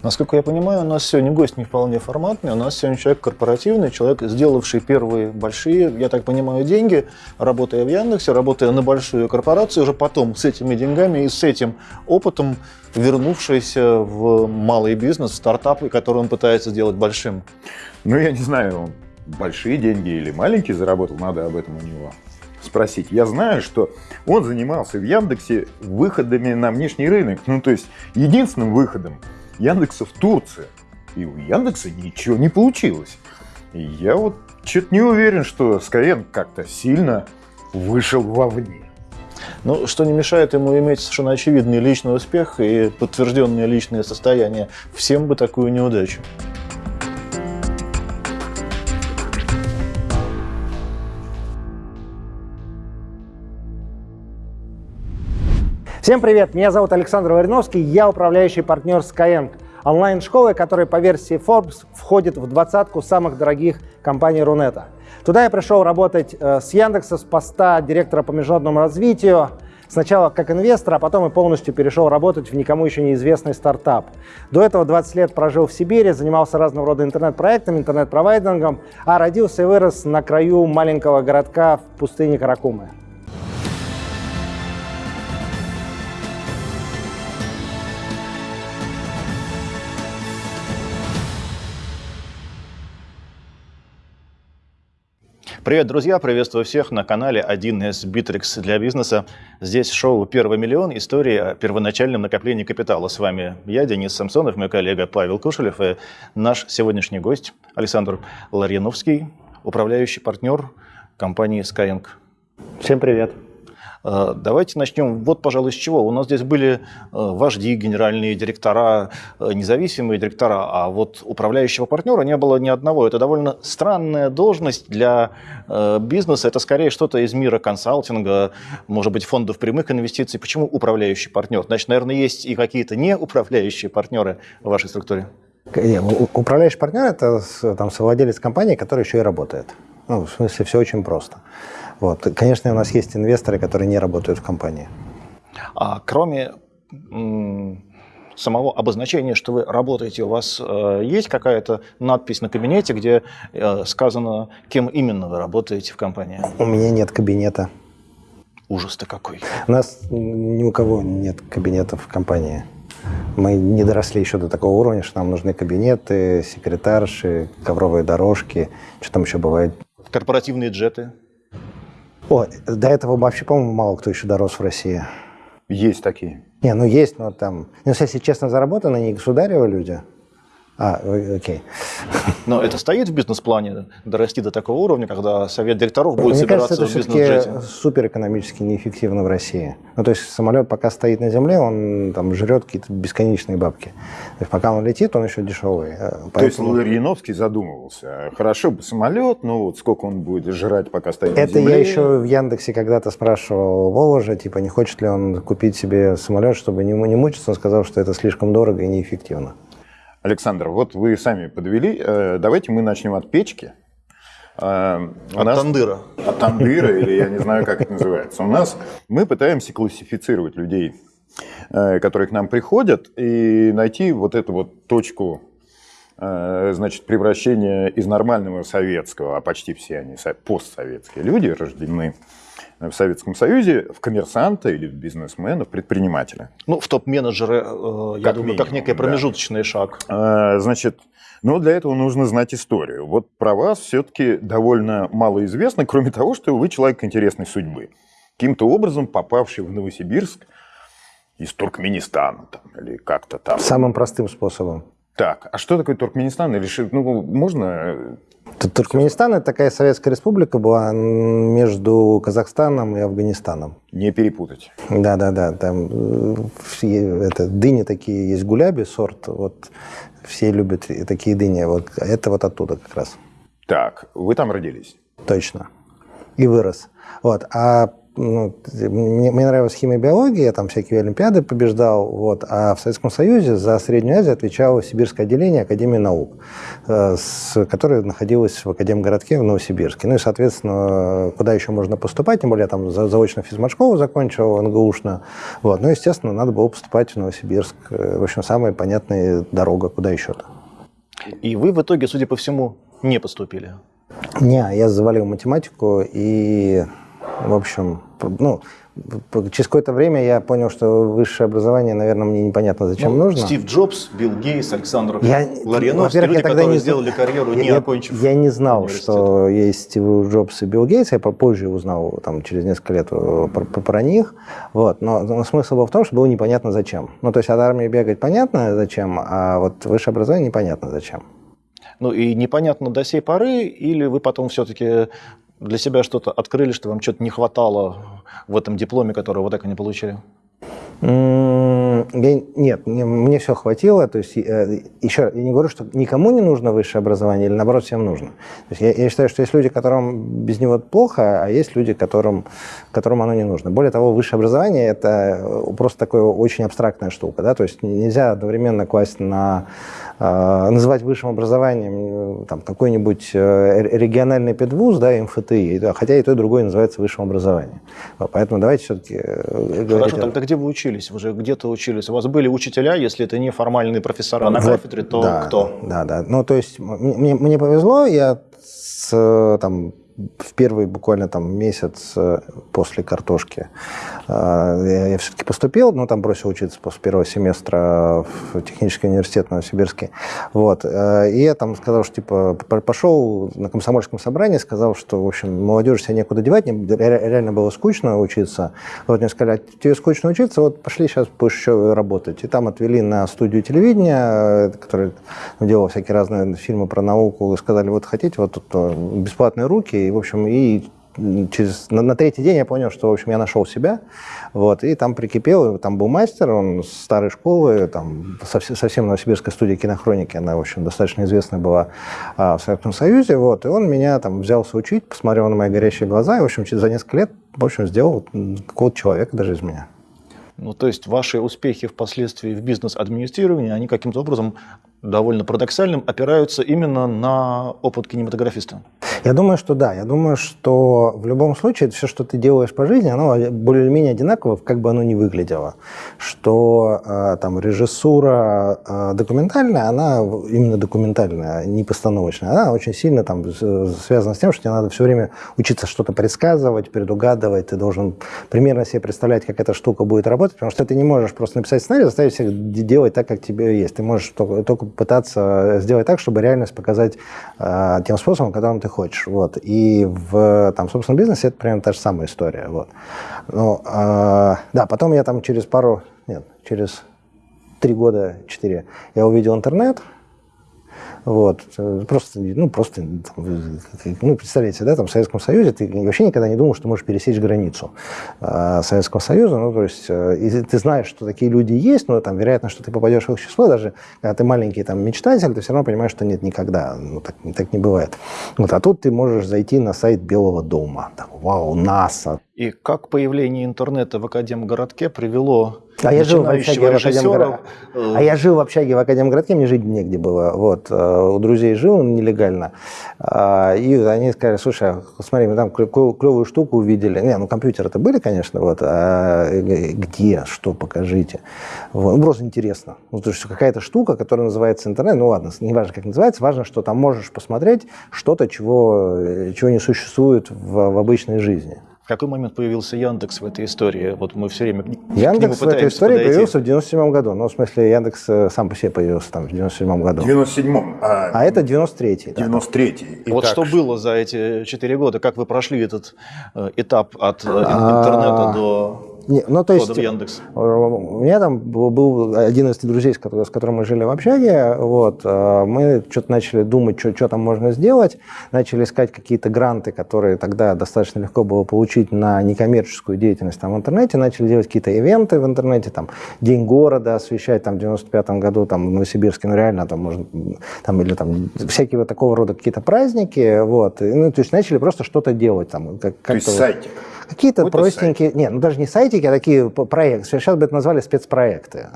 Насколько я понимаю, у нас сегодня гость не вполне форматный, у нас сегодня человек корпоративный, человек, сделавший первые большие, я так понимаю, деньги, работая в Яндексе, работая на большую корпорацию, уже потом с этими деньгами и с этим опытом вернувшийся в малый бизнес, в стартапы, который он пытается сделать большим. Ну, я не знаю, большие деньги или маленькие заработал, надо об этом у него спросить. Я знаю, что он занимался в Яндексе выходами на внешний рынок. Ну, то есть единственным выходом Яндекса в Турции. И у Яндекса ничего не получилось. И я вот что-то не уверен, что Skyeng как-то сильно вышел вовне. Ну, что не мешает ему иметь совершенно очевидный личный успех и подтвержденное личное состояние. Всем бы такую неудачу. Всем привет, меня зовут Александр Вариновский, я управляющий партнер Skyeng, онлайн-школы, которая по версии Forbes входит в двадцатку самых дорогих компаний Рунета. Туда я пришел работать э, с Яндекса с поста директора по международному развитию, сначала как инвестор, а потом и полностью перешел работать в никому еще неизвестный стартап. До этого 20 лет прожил в Сибири, занимался разного рода интернет-проектами, интернет-провайдингом, а родился и вырос на краю маленького городка в пустыне Каракумы. Привет, друзья! Приветствую всех на канале 1С Bittrex для бизнеса. Здесь шоу «Первый миллион. Истории о первоначальном накоплении капитала». С вами я, Денис Самсонов, мой коллега Павел Кушелев и наш сегодняшний гость Александр Ларьяновский, управляющий партнер компании Skyeng. Всем привет! Э, давайте начнем вот, пожалуй, с чего. У нас здесь были э, вожди, генеральные директора, э, независимые директора, а вот управляющего партнера не было ни одного. Это довольно странная должность для бизнеса. Это скорее что-то из мира консалтинга, может быть, фондов прямых инвестиций. Почему управляющий партнер? Значит, наверное, есть и какие-то неуправляющие партнеры в вашей структуре. Управляющий партнер – это там, совладелец компании, который еще и работает. Ну, в смысле, все очень просто. Вот. Конечно, у нас есть инвесторы, которые не работают в компании. А кроме самого обозначения, что вы работаете, у вас э, есть какая-то надпись на кабинете, где э, сказано, кем именно вы работаете в компании? У меня нет кабинета. Ужас-то какой. У нас ни у кого нет кабинетов в компании. Мы не доросли еще до такого уровня, что нам нужны кабинеты, секретарши, ковровые дорожки, что там еще бывает. Корпоративные джеты? О, до этого вообще, по-моему, мало кто еще дорос в России. Есть такие. Не, ну есть, но там... Ну, если честно, заработаны не государевы люди, а, окей. Но это стоит в бизнес-плане, дорасти до такого уровня, когда совет директоров будет Мне собираться кажется, это в бизнес-джете? супер экономически неэффективно в России. Ну, то есть самолет пока стоит на земле, он там жрет какие-то бесконечные бабки. То есть пока он летит, он еще дешевый. Поэтому... То есть Ларьяновский задумывался, хорошо бы самолет, но вот сколько он будет жрать, пока стоит это на земле? Это я еще в Яндексе когда-то спрашивал Воложа, типа, не хочет ли он купить себе самолет, чтобы не, не мучиться. Он сказал, что это слишком дорого и неэффективно. Александр, вот вы сами подвели. Э, давайте мы начнем от печки. Э, у от нас... тандыра. От тандыра, или я не знаю, как это называется. У нас мы пытаемся классифицировать людей, э, которые к нам приходят, и найти вот эту вот точку значит, превращения из нормального советского, а почти все они постсоветские люди, рождены в Советском Союзе в коммерсанта или в бизнесмена, в предпринимателя. Ну, в топ-менеджеры, э, я как думаю, минимум, как некий промежуточный да. шаг. А, значит, но для этого нужно знать историю. Вот про вас все-таки довольно мало известно, кроме того, что вы человек интересной судьбы. Каким-то образом попавший в Новосибирск из Туркменистана там, или как-то там. Самым простым способом. Так, а что такое Туркменистан? Или ну, можно Туркменистан – это такая советская республика была между Казахстаном и Афганистаном. Не перепутать. Да-да-да, там э, это, дыни такие есть, гуляби сорт, вот все любят такие дыни, вот это вот оттуда как раз. Так, вы там родились? Точно. И вырос. Вот. А ну, мне, мне нравилась химия биология, я там всякие олимпиады побеждал, вот, а в Советском Союзе за Среднюю Азию отвечало Сибирское отделение Академии наук, э, с, которое находилось в Академгородке в Новосибирске. Ну и, соответственно, куда еще можно поступать, тем более я там заочно физмат-школу закончил, НГУшно, вот, ну, естественно, надо было поступать в Новосибирск. В общем, самая понятная дорога, куда еще-то. И вы в итоге, судя по всему, не поступили? Не, я завалил математику и, в общем, ну, через какое-то время я понял, что высшее образование, наверное, мне непонятно зачем ну, нужно. Стив Джобс, Билл Гейтс, Александр я, Ларионовский, люди, я тогда которые не сделали карьеру, не я, окончив Я не знал, что есть Стив Джобс и Билл Гейтс, я позже узнал, там, через несколько лет э, про, про, про них. Вот. Но, но смысл был в том, что было непонятно зачем. Ну, то есть от армии бегать понятно зачем, а вот высшее образование непонятно зачем. Ну и непонятно до сей поры, или вы потом все-таки для себя что-то открыли, что вам что-то не хватало в этом дипломе, который вы так и не получили? Нет, мне, все хватило. То есть, э, еще я не говорю, что никому не нужно высшее образование, или наоборот, всем нужно. То есть, я, я считаю, что есть люди, которым без него плохо, а есть люди, которым, которым оно не нужно. Более того, высшее образование – это просто такая очень абстрактная штука. Да? То есть нельзя одновременно класть на а, называть высшим образованием там, какой-нибудь э, региональный педвуз, да, МФТИ, хотя и то, и другое называется высшим образованием. Поэтому давайте все-таки э, Хорошо, тогда где вы учились? Вы же где-то учились. У вас были учителя, если это не формальные профессора на вот, кафедре, то да, кто? Да, да. Ну, то есть мне, мне повезло, я с, там, в первый буквально там месяц э, после картошки э, я, все-таки поступил, но там бросил учиться после первого семестра в технический университет Новосибирский. Вот. Э, и я там сказал, что типа пошел на комсомольском собрании, сказал, что, в общем, молодежи себя некуда девать, реально было скучно учиться. Вот мне сказали, а тебе скучно учиться, вот пошли сейчас будешь еще работать. И там отвели на студию телевидения, которая делала всякие разные фильмы про науку, сказали, вот хотите, вот тут бесплатные руки, и, в общем, и через, на, на третий день я понял, что, в общем, я нашел себя, вот, и там прикипел, там был мастер, он с старой школы, там, совсем, совсем новосибирская студия кинохроники, она, в общем, достаточно известная была а, в Советском Союзе, вот, и он меня там взялся учить, посмотрел на мои горящие глаза, и, в общем, за несколько лет, в общем, сделал какого-то человека даже из меня. Ну, то есть ваши успехи впоследствии в бизнес-администрировании, они каким-то образом довольно парадоксальным опираются именно на опыт кинематографиста. Я думаю, что да. Я думаю, что в любом случае все, что ты делаешь по жизни, оно более-менее одинаково, как бы оно ни выглядело. Что э, там режиссура э, документальная, она именно документальная, не постановочная. Она очень сильно там связана с тем, что тебе надо все время учиться что-то предсказывать, предугадывать. Ты должен примерно себе представлять, как эта штука будет работать, потому что ты не можешь просто написать сценарий, заставить всех делать так, как тебе есть. Ты можешь только пытаться сделать так, чтобы реальность показать э, тем способом, которым ты хочешь. Вот. И в там, собственном бизнесе это примерно та же самая история. Вот. Ну, э, да, потом я там через пару, нет, через три года, четыре, я увидел интернет, вот. Просто, ну, просто, ну, представляете, да, там в Советском Союзе ты вообще никогда не думал, что можешь пересечь границу э, Советского Союза. Ну, то есть, э, и ты знаешь, что такие люди есть, но там, вероятно, что ты попадешь в их число, даже когда ты маленький там мечтатель, ты все равно понимаешь, что нет никогда. Ну, так, так не бывает. Вот, а тут ты можешь зайти на сайт Белого дома. Так, вау, НАСА. И как появление интернета в Академгородке привело а я жил в общаге в Академгородке. Э, а я жил в общаге в Академгородке, мне жить негде было. Вот. Э, у друзей жил нелегально. А, и они сказали, слушай, смотри, мы там клевую штуку увидели. Не, ну компьютеры-то были, конечно, вот. А где, что, покажите. Вот. Ну, просто интересно. Ну, то есть какая-то штука, которая называется интернет, ну ладно, не важно, как называется, важно, что там можешь посмотреть что-то, чего, э, чего не существует в, в обычной жизни. В какой момент появился Яндекс в этой истории? Вот мы все время Яндекс в этой истории подойти. появился в 97 году. Ну, в смысле, Яндекс э, сам по себе появился там в 97 году. В 97-м. А, а это 93-й. 93-й. Да. Вот что было за эти 4 года? Как вы прошли этот э, этап от э, интернета а, до не, ну, то есть, Яндекс. Э, у меня там был один из друзей, с которым, с которым мы жили в общаге. Вот, э, мы что-то начали думать, что, что там можно сделать. Начали искать какие-то гранты, которые тогда достаточно легко было получить на некоммерческую деятельность там, в интернете. Начали делать какие-то ивенты в интернете, там, День города освещать там, в 95 году там, в Новосибирске. Ну, реально, там, можно, там, или там всякие вот такого рода какие-то праздники. Вот. И, ну, то есть начали просто что-то делать. Там, как, то есть сайтик? Какие-то Какой-то простенькие, нет, ну даже не сайтики, а такие проекты. Сейчас бы это назвали спецпроекты.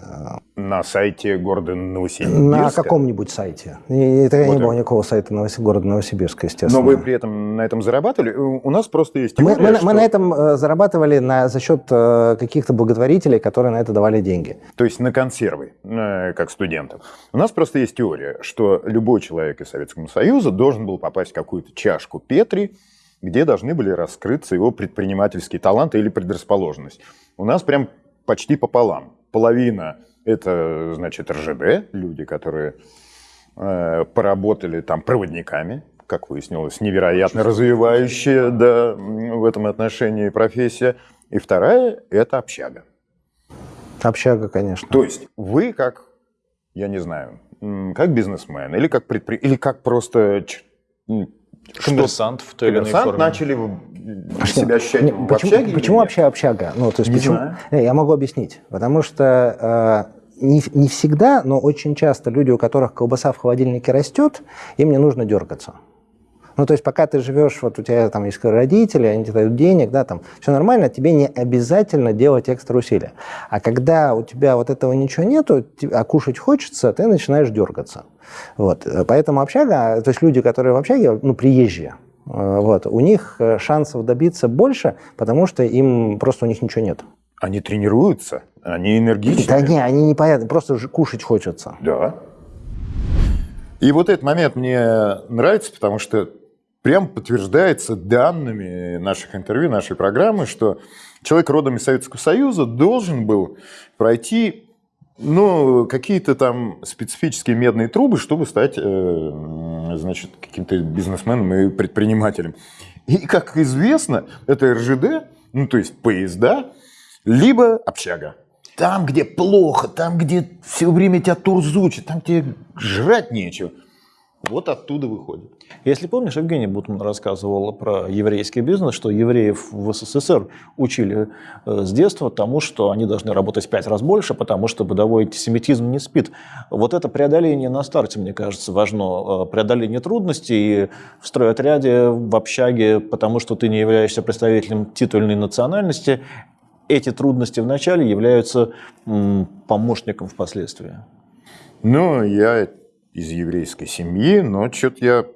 На сайте города Новосибирска. На каком-нибудь сайте. И- Это Вот не было никакого сайта города Новосибирска, естественно. Но вы при этом на этом зарабатывали? У нас просто есть Мы, теория, мы на- что- мы на этом э, зарабатывали на, за счет э, каких-то благотворителей, которые на это давали деньги. То есть на консервы, э, как студентам. У нас просто есть теория, что любой человек из Советского Союза должен был попасть в какую-то чашку Петри, где должны были раскрыться его предпринимательские таланты или предрасположенность. У нас прям почти пополам. Половина – это, значит, РЖД, люди, которые э, поработали там проводниками, как выяснилось, невероятно развивающая да, в этом отношении профессия. И вторая – это общага. Общага, конечно. То есть вы как, я не знаю, как бизнесмен или как предпри... или как просто Коммерсант в той или иной коммерсант форме. начали в- себя ощущать Не, в почему общаге почему вообще общага? Ну, то есть Не почему? знаю. Не, Я могу объяснить. Потому что э, не, не всегда, но очень часто люди, у которых колбаса в холодильнике растет, им не нужно дергаться. Ну, то есть, пока ты живешь, вот у тебя там есть родители, они тебе дают денег, да, там, все нормально, тебе не обязательно делать экстра усилия. А когда у тебя вот этого ничего нету, а кушать хочется, ты начинаешь дергаться. Вот. Э, Поэтому общага, то есть люди, которые в общаге, ну, приезжие, э, вот, у них э, шансов добиться больше, потому что им просто у них ничего нет. Они тренируются, они энергичны. Да не, они не понятны, просто же кушать хочется. Да. И вот этот момент мне нравится, потому что прям подтверждается данными наших интервью, нашей программы, что человек родом из Советского Союза должен был пройти ну, какие-то там специфические медные трубы, чтобы стать, э, значит, каким-то бизнесменом и предпринимателем. И, как известно, это РЖД, ну, то есть поезда, либо общага. Там, где плохо, там, где все время тебя турзучат, там тебе жрать нечего. Вот оттуда выходит. Если помнишь, Евгений Бутман рассказывал про еврейский бизнес, что евреев в СССР учили э, с детства тому, что они должны работать в пять раз больше, потому что бытовой антисемитизм не спит. Вот это преодоление на старте, мне кажется, важно. Э, Преодоление трудностей в стройотряде, в общаге, потому что ты не являешься представителем титульной национальности. Эти трудности в начале являются помощником впоследствии. Ну, я из еврейской семьи, но что-то я...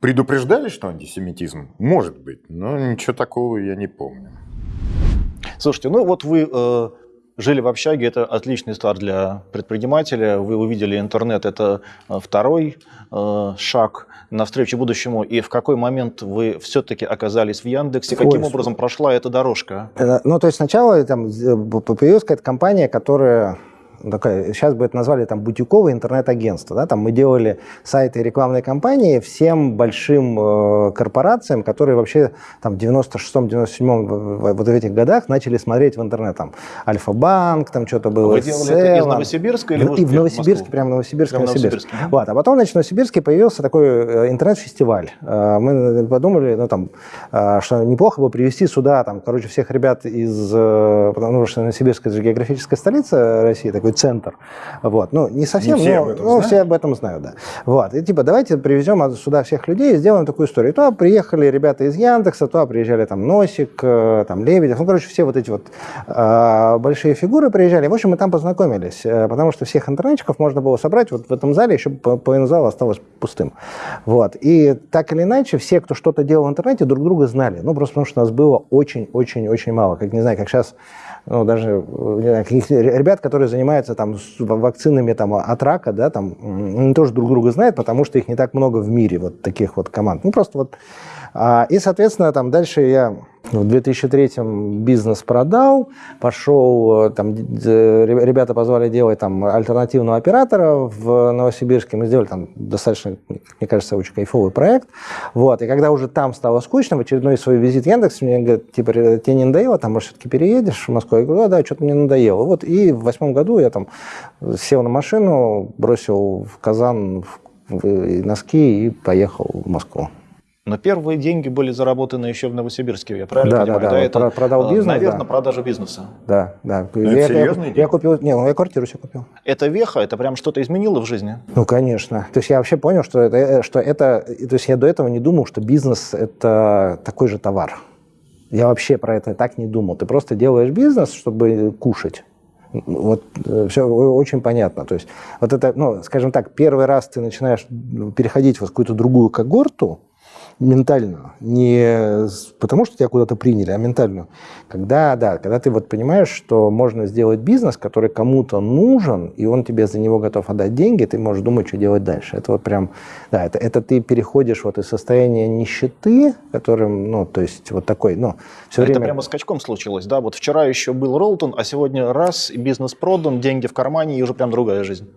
Предупреждали, что антисемитизм? Может быть, но ничего такого я не помню. Слушайте, ну вот вы э, жили в общаге, это отличный старт для предпринимателя. Вы увидели интернет, это э, второй э, шаг навстречу будущему. И в какой момент вы все-таки оказались в Яндексе? Каким Ой, образом прошла эта дорожка? Э, Ну, то есть сначала там появилась какая-то компания, которая такая, сейчас бы это назвали там бутиковое интернет-агентство. Да? Там мы делали сайты и рекламные кампании всем большим э, корпорациям, которые вообще там в 96-м, 97-м в- в- вот в этих годах начали смотреть в интернет. Там Альфа-банк, там что-то было. Вы делали это из. Новосибирска или В- И в Новосибирске, прямо в Новосибирске, Прямо Новосибирске. Новосибирске. Вот. А потом, значит, в Новосибирске появился такой э, интернет-фестиваль. Э, Мы подумали, ну, там, э, что неплохо бы привести сюда, там, короче, всех ребят из... э, Потому что Новосибирск – это же географическая столица России, такой центр. Вот. Ну, не совсем, Не все но об этом ну, знают. все об этом знают, да. Вот. И типа, давайте привезем сюда всех людей и сделаем такую историю. И туда приехали ребята из Яндекса, туда приезжали там Носик, э, там Лебедев, ну, короче, все вот эти вот э, большие фигуры приезжали. В общем, мы там познакомились, э, потому что всех интернетчиков можно было собрать вот в этом зале, еще по- половина зала осталось пустым. Вот. И так или иначе, все, кто что-то делал в интернете, друг друга знали. Ну, просто потому что нас было очень-очень-очень мало. Как, не знаю, как сейчас ну, даже э, не знаю, ребят, которые занимаются там с вакцинами там, от рака, да, там, они тоже друг друга знают, потому что их не так много в мире, вот таких вот команд. Ну, просто вот. А, И, соответственно, там дальше я в 2003-м бизнес продал, пошел, э, там, ребята позвали делать там альтернативного оператора в Новосибирске, мы сделали там достаточно, мне кажется, очень кайфовый проект, вот, и когда уже там стало скучно, в очередной свой визит Яндекс, мне говорят, типа, «Ре- тебе не надоело, там, может, все-таки переедешь в Москву? Я говорю, да, что-то мне надоело. Вот, и в восьмом году я там сел на машину, бросил в Казан в- носки и поехал в Москву. Но первые деньги были заработаны еще в Новосибирске, я правильно Да, понимаю? да, да. это, Про- продал э, бизнес, Наверное, да. продажа бизнеса. Да, да. это я, я- серьезные я, деньги? купил, не, ну, я квартиру себе купил. Это веха, это прям что-то изменило в жизни? Ну, конечно. То есть я вообще понял, что это, э, что это... То есть я до этого не думал, что бизнес – это такой же товар. Я вообще про это так не думал. Ты просто делаешь бизнес, чтобы кушать. Вот все очень понятно. То есть вот это, ну, скажем так, первый раз ты начинаешь переходить в какую-то другую когорту, ментальную, не потому что тебя куда-то приняли, а ментальную. Когда, да, когда ты вот понимаешь, что можно сделать бизнес, который кому-то нужен, и он тебе за него готов отдать деньги, ты можешь думать, что делать дальше. Это вот прям, да, это, это ты переходишь вот из состояния нищеты, которым, ну, то есть вот такой, ну, все а время... Это прямо скачком случилось, да? Вот вчера еще был Ролтон, а сегодня раз, и бизнес продан, деньги в кармане, и уже прям другая жизнь.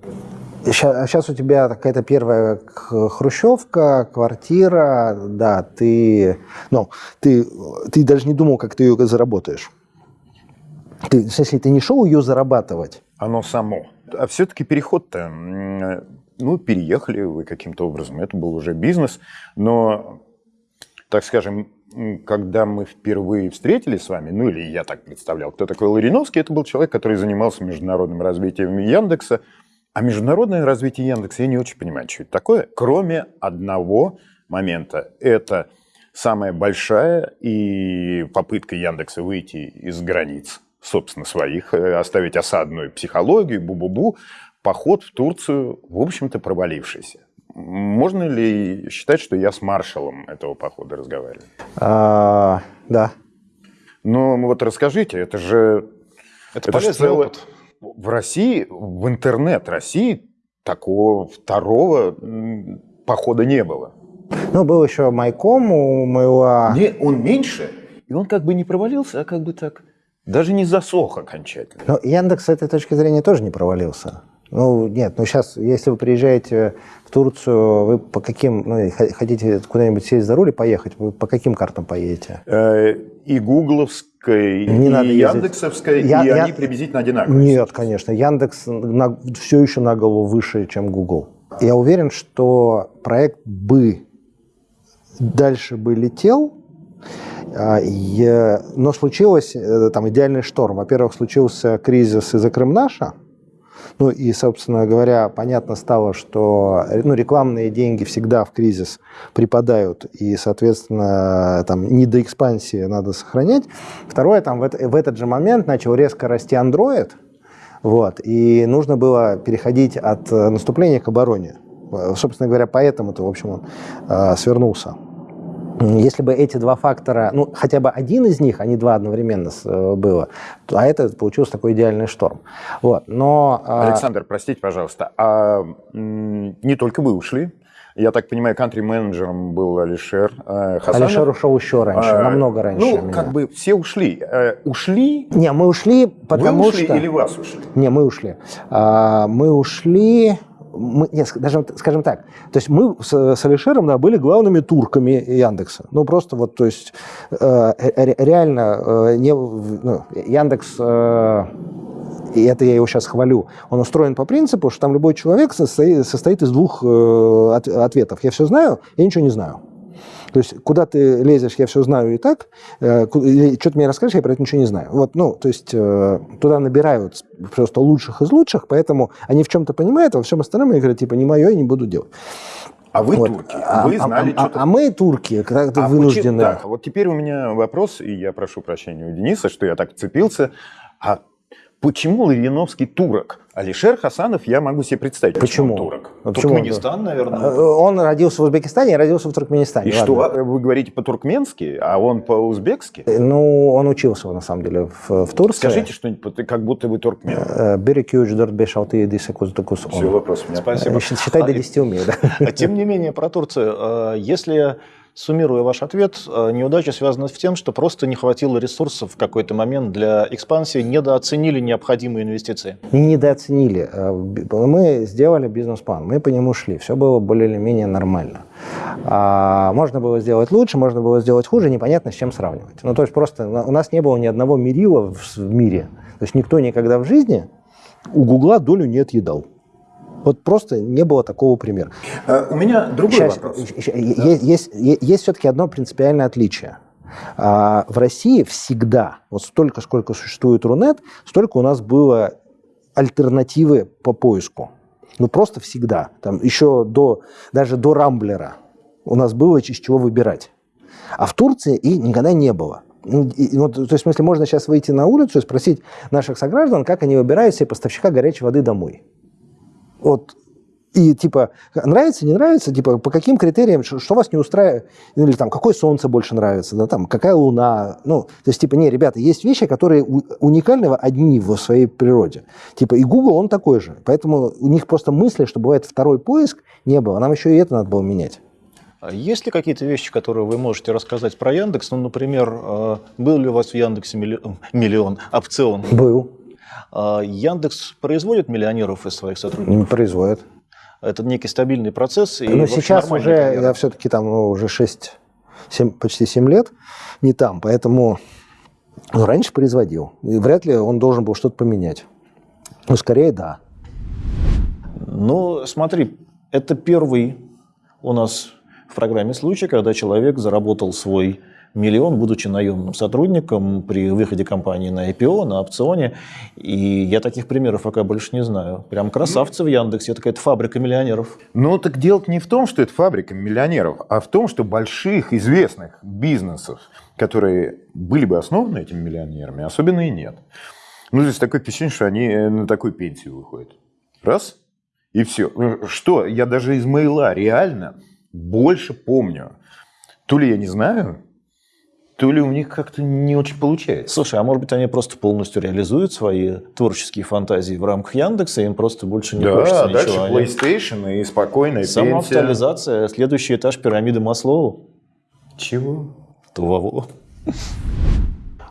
Сейчас, сейчас у тебя какая-то первая хрущевка, квартира, да, ты, ну, ты, ты даже не думал, как ты ее заработаешь. Ты, смысле, ты не шел ее зарабатывать? Оно само. А все-таки переход-то, ну, переехали вы каким-то образом, это был уже бизнес, но, так скажем, когда мы впервые встретились с вами, ну или я так представлял, кто такой Лариновский, это был человек, который занимался международным развитием Яндекса, а международное развитие Яндекса я не очень понимаю, что это такое, кроме одного момента. Это самая большая и попытка Яндекса выйти из границ, собственно, своих, э, оставить осадную психологию, бу-бу-бу, поход в Турцию, в общем-то, провалившийся. Можно ли считать, что я с маршалом этого похода разговариваю? А, да. Ну, вот расскажите, это же... Это, это полезный целое... опыт в России, в интернет России такого второго похода не было. Ну, был еще Майком у моего... Не, он меньше, и он как бы не провалился, а как бы так, даже не засох окончательно. Но Яндекс с этой точки зрения тоже не провалился. Ну, нет, ну сейчас, если вы приезжаете в Турцию, вы по каким, ну, хотите куда-нибудь сесть за руль и поехать, вы по каким картам поедете? Э, и гугловской, не и надо яндексовской, я, и я... они приблизительно одинаковые. Нет, конечно, Яндекс на, все еще на голову выше, чем Google. Я уверен, что проект бы дальше бы летел, а, но случилось э, там идеальный шторм. Во-первых, случился кризис из-за Крымнаша, ну и, собственно говоря, понятно стало, что ну, рекламные деньги всегда в кризис припадают, и, соответственно, там не до экспансии надо сохранять. Второе, там в, в этот же момент начал резко расти Android, вот, и нужно было переходить от наступления к обороне. Собственно говоря, поэтому-то, в общем, он э, свернулся. Если бы эти два фактора, ну, хотя бы один из них, а не два одновременно э, было, а это получился такой идеальный шторм. Вот, но... А, Александр, простите, пожалуйста, а не только вы ушли, я так понимаю, кантри-менеджером был Алишер э, Хасанов. Алишер ушел еще раньше, а, намного раньше. Ну, меня. как бы все ушли. Э, ушли? Не, мы ушли, потому Вы ушли что... или вас ушли? Не, мы ушли. А, мы ушли мы, нет, даже, скажем так, то есть мы с, с Алишером да, были главными турками Яндекса. Ну, просто вот, то есть э, реально э, не, ну, Яндекс, э, и это я его сейчас хвалю, он устроен по принципу, что там любой человек состоит, состоит из двух э, от, ответов. Я все знаю, я ничего не знаю. То есть куда ты лезешь, я все знаю и так, э, что ты мне расскажешь, я про это ничего не знаю. Вот, ну, то есть э, туда набирают просто лучших из лучших, поэтому они в чем-то понимают, а во всем остальном они говорят, типа, не мое, я не буду делать. А вы вот. турки, а, вы знали а, что-то... А, а мы турки, когда а вынуждены... Почему, да, вот теперь у меня вопрос, и я прошу прощения у Дениса, что я так вцепился. А почему Лавиновский турок? Алишер Хасанов, я могу себе представить, почему, почему он турок. А почему Туркменистан, наверное. Э, он родился в Узбекистане, я родился в Туркменистане. И ладно. что, вы говорите по-туркменски, а он по-узбекски? Э, ну, он учился, на самом деле, в, в Турции. Скажите что-нибудь, как будто вы туркмен. Берекюч, дорт бешалты, дисекус, докус Все, вопрос у меня. Спасибо. Считай до 10 умею, да. А тем не менее, про Турцию. Если Суммируя ваш ответ, э, неудача связана с тем, что просто не хватило ресурсов в какой-то момент для экспансии, недооценили необходимые инвестиции. Не недооценили. Э, мы сделали бизнес-план, мы по нему шли, все было более или менее нормально. А, можно было сделать лучше, можно было сделать хуже, непонятно с чем сравнивать. Ну, то есть просто у нас не было ни одного мерила в мире. То есть никто никогда в жизни у Гугла долю не отъедал. Вот просто не было такого примера. А, у меня другой Сейчас, вопрос. Есть, есть, есть, есть все-таки одно принципиальное отличие. А, в России всегда, вот столько, сколько существует Рунет, столько у нас было альтернативы по поиску. Ну, просто всегда. Там еще до, даже до Рамблера у нас было из чего выбирать. А в Турции и никогда не было. ну, и, ну, то есть, в смысле, можно сейчас выйти на улицу и спросить наших сограждан, как они выбирают себе поставщика горячей воды домой. Вот и типа нравится, не нравится, типа по каким критериям, что, что вас не устраивает, или там какое солнце больше нравится, да, там какая луна, ну, то есть типа не, ребята, есть вещи, которые уникальны одни в своей природе, типа и Google он такой же, поэтому у них просто мысли, что бывает второй поиск, не было, нам еще и это надо было менять. А есть ли какие-то вещи, которые вы можете рассказать про Яндекс? Ну, например, э, был ли у вас в Яндексе миллион, миллион опцион? Был. А Яндекс производит миллионеров из своих сотрудников? Производит. Это некий стабильный процесс. И, Но сейчас уже, карьера. я все-таки там ну, уже 6, 7, почти 7 лет не там, поэтому ну, раньше производил. И вряд ли он должен был что-то поменять. Ну, скорее, да. Ну, смотри, это первый у нас в программе случай, когда человек заработал свой миллион, будучи наемным сотрудником при выходе компании на IPO, на опционе. И я таких примеров пока больше не знаю. Прям красавцы в Яндексе. Это какая-то фабрика миллионеров. Ну, так дело не в том, что это фабрика миллионеров, а в том, что больших известных бизнесов, которые были бы основаны этими миллионерами, особенно и нет. Ну, здесь такое впечатление, что они э, на такую пенсию выходят. Раз, и все. Ну, что, я даже из мейла реально больше помню. То ли я не знаю, то ли у них как-то не очень получается. Слушай, а может быть они просто полностью реализуют свои творческие фантазии в рамках Яндекса, им просто больше не да, хочется дальше ничего. PlayStation и спокойная Самоактуализация, пенсия. следующий этаж пирамиды Маслоу. Чего? Того.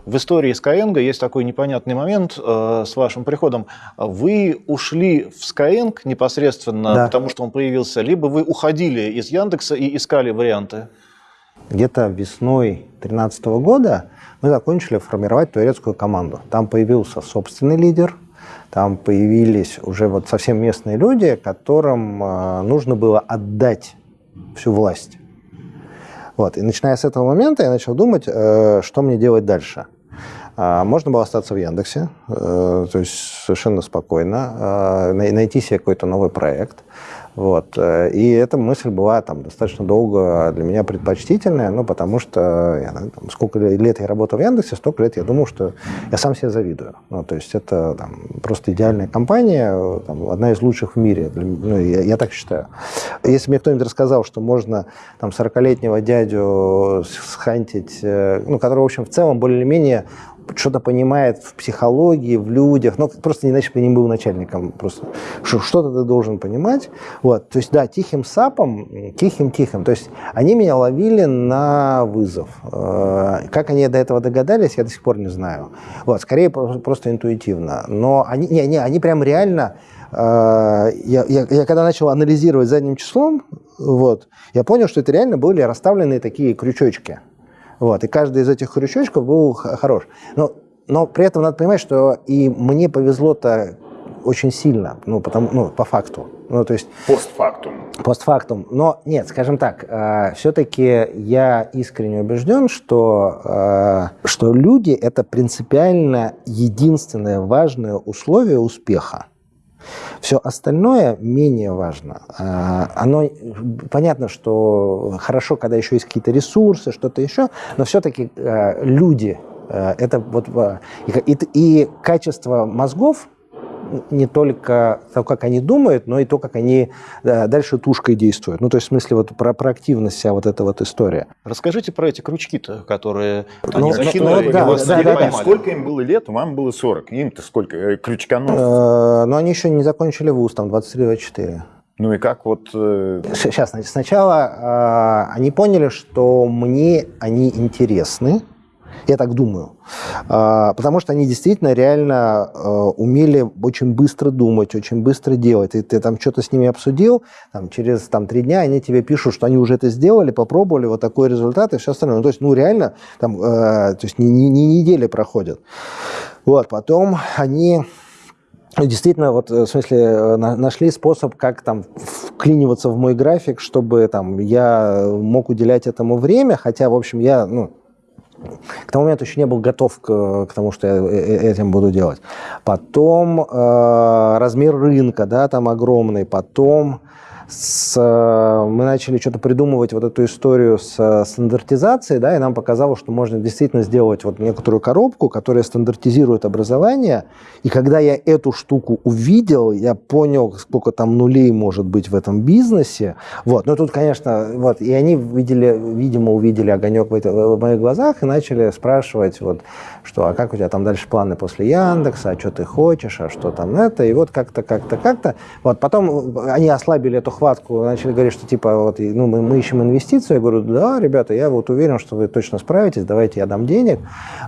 В истории Skyeng есть такой непонятный момент э, с вашим приходом. Вы ушли в Skyeng непосредственно, да. потому что он появился, либо вы уходили из Яндекса и искали варианты? Где-то весной 2013 года мы закончили формировать турецкую команду. Там появился собственный лидер, там появились уже вот совсем местные люди, которым э, нужно было отдать всю власть. Вот. И начиная с этого момента я начал думать, э, что мне делать дальше. Э, можно было остаться в Яндексе, то есть совершенно спокойно, найти себе какой-то новый проект. Вот. Э, и эта мысль была там, достаточно долго для меня предпочтительная, ну, потому что я, там, сколько лет я работал в Яндексе, столько лет я думал, что я сам себе завидую. Ну, то есть это там, просто идеальная компания, там, одна из лучших в мире. Ну, я, я так считаю. Если мне кто-нибудь рассказал, что можно там, 40-летнего дядю схантить, э, ну, который, в общем, в целом более-менее что-то понимает в психологии, в людях, ну, просто иначе бы не был начальником, просто что-то ты должен понимать. Вот, то есть, да, тихим сапом, тихим-тихим, то есть они меня ловили на вызов. Э, как они до этого догадались, я до сих пор не знаю. Вот, скорее просто интуитивно. Но они, не, не, они прям реально э, я, я, я когда начал анализировать задним числом, вот, я понял, что это реально были расставленные такие крючочки. Вот, и каждый из этих крючочков был хорош. Но, но при этом надо понимать, что и мне повезло-то очень сильно, ну, потому, ну, по факту. Ну, то есть... Постфактум. Постфактум. Но нет, скажем так, э, все-таки я искренне убежден, что, э, что люди – это принципиально единственное важное условие успеха. Все остальное менее важно. А, оно, понятно, что хорошо, когда еще есть какие-то ресурсы, что-то еще, но все-таки э, люди, э, это вот, и, и качество мозгов, не только то, как они думают, но и то, как они дальше тушкой действуют. Ну, то есть, в смысле, вот про, про активность вся вот эта вот история. Расскажите про эти крючки-то, которые ну, они закинули. Ну, да, да, да, да. Сколько им было лет? Вам было 40. Им-то сколько? Э, крючканов? Э, ну, они еще не закончили вуз, там 23-24. Ну и как вот... Э... Сейчас, значит, сначала э, они поняли, что мне они интересны, я так думаю. А, потому что они действительно реально а, умели очень быстро думать, очень быстро делать. И ты там что-то с ними обсудил, там, через там, три дня они тебе пишут, что они уже это сделали, попробовали, вот такой результат и все остальное. Ну, то есть, ну, реально, там, э, то есть не, не, не недели проходят. Вот, потом они действительно, вот, в смысле, э, нашли способ, как там вклиниваться в мой график, чтобы там я мог уделять этому время, хотя, в общем, я, ну, к тому моменту еще не был готов к, к тому, что я э, э, этим буду делать. Потом э, размер рынка, да, там огромный. Потом с, э, мы начали что-то придумывать вот эту историю с стандартизацией, да, и нам показалось, что можно действительно сделать вот некоторую коробку, которая стандартизирует образование. И когда я эту штуку увидел, я понял, сколько там нулей может быть в этом бизнесе. Вот. Но тут, конечно, вот, и они видели, видимо, увидели огонек в, это, в моих глазах и начали спрашивать, вот, что, а как у тебя там дальше планы после Яндекса, а что ты хочешь, а что там это, и вот как-то, как-то, как-то. Вот, потом они ослабили эту хватку, начали говорить, что типа, вот, ну, мы, мы ищем инвестиции, я говорю, да, ребята, я вот уверен, что вы точно справитесь, давайте я дам денег.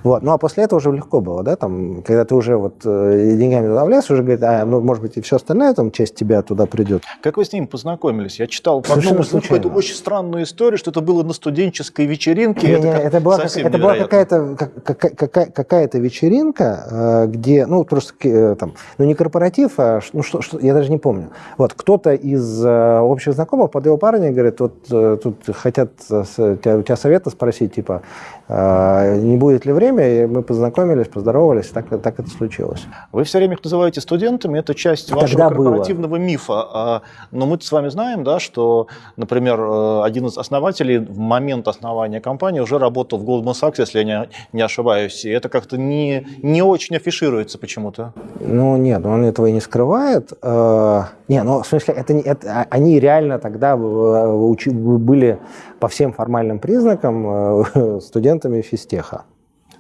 Вот, ну, а после этого уже легко было, да, там, когда ты уже вот э, деньгами туда влез, уже говорит, а, ну, может быть, и все остальное, там, часть тебя туда придет. Как вы с ним познакомились? Я читал по одному какую-то очень странную историю, что это было на студенческой вечеринке. Не, это, не, это была, как, это была какая-то какая, какая-то вечеринка, э, где, ну, просто, э, там, ну, не корпоратив, а, ну, что, что я даже не помню. Вот, кто-то из общих знакомых под его парня говорит, вот тут хотят тебя, у тебя совета спросить, типа, не будет ли время, и мы познакомились, поздоровались, так, так это случилось. Вы все время их называете студентами, это часть вашего Тогда корпоративного было. мифа, а, но мы с вами знаем, да, что, например, один из основателей в момент основания компании уже работал в Goldman Sachs, если я не, ошибаюсь, и это как-то не, не очень афишируется почему-то. Ну, нет, он этого и не скрывает. Э, не, ну, в смысле, это, это, а, они реально тогда были по всем формальным признакам э, студентами физтеха.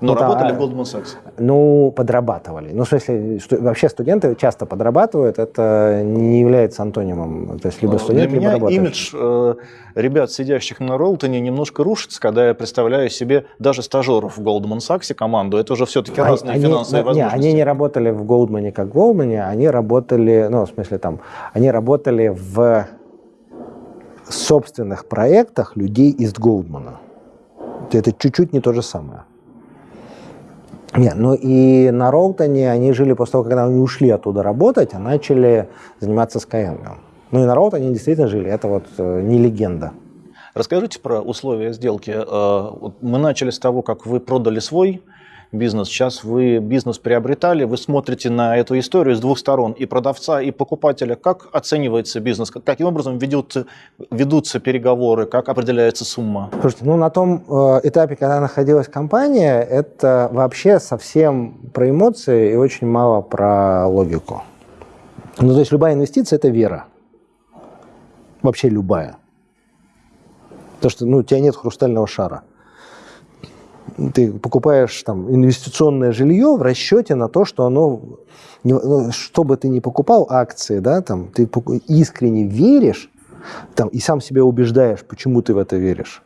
Но ну, работали в Goldman Sachs? Ну, подрабатывали. Ну, в смысле, что, вообще студенты часто подрабатывают, это не является антонимом. То есть либо студент, Для либо меня имидж э, ребят, сидящих на Ролтоне, немножко рушится, когда я представляю себе даже стажеров в Goldman Sachs команду. Это уже все-таки они, разные они, финансовые не, возможности. они не работали в Goldman как в Goldman, они работали, ну, в смысле, там, они работали в собственных проектах людей из Голдмана. Это чуть-чуть не то же самое. Нет, ну и на Роутоне они жили после того, когда они ушли оттуда работать, а начали заниматься Skyeng. Ну и на Роутоне действительно жили, это вот э, не легенда. Расскажите про условия сделки. Э, мы начали с того, как вы продали свой бизнес. Сейчас вы бизнес приобретали, вы смотрите на эту историю с двух сторон, и продавца, и покупателя. Как оценивается бизнес? Каким образом ведутся, ведутся переговоры? Как определяется сумма? Слушайте, ну на том э, этапе, когда находилась компания, это вообще совсем про эмоции и очень мало про логику. Ну, то есть любая инвестиция – это вера. Вообще любая. То, что ну, у тебя нет хрустального шара ты покупаешь там инвестиционное жилье в расчете на то, что оно, ну, что бы ты ни покупал, акции, да, там, ты искренне веришь, там, и сам себя убеждаешь, почему ты в это веришь,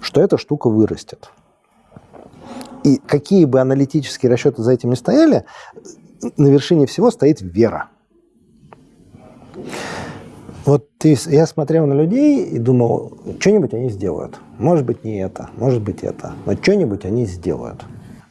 что эта штука вырастет. И какие бы аналитические расчеты за этим ни стояли, на вершине всего стоит вера. Вот ты, я смотрел на людей и думал, что-нибудь они сделают. Может быть, не это, может быть, это. Но что-нибудь они сделают.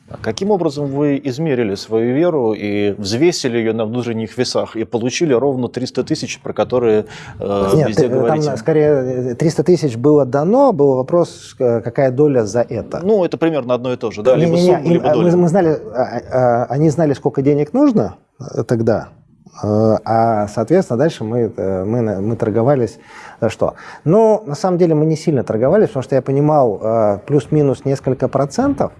А каким образом вы измерили свою веру и взвесили ее на внутренних весах и получили ровно 300 тысяч, про которые э, Нет, везде там, говорите? скорее 300 тысяч было дано, был вопрос, э, какая доля за это. Ну, это примерно одно и то же, да, не, либо не, сумма, не, либо доля. Мы, мы знали, а, а, они знали, сколько денег нужно э, тогда, Э, а, соответственно, дальше мы, э, мы, мы торговались за что. Но на самом деле мы не сильно торговались, потому что я понимал, э, плюс-минус несколько процентов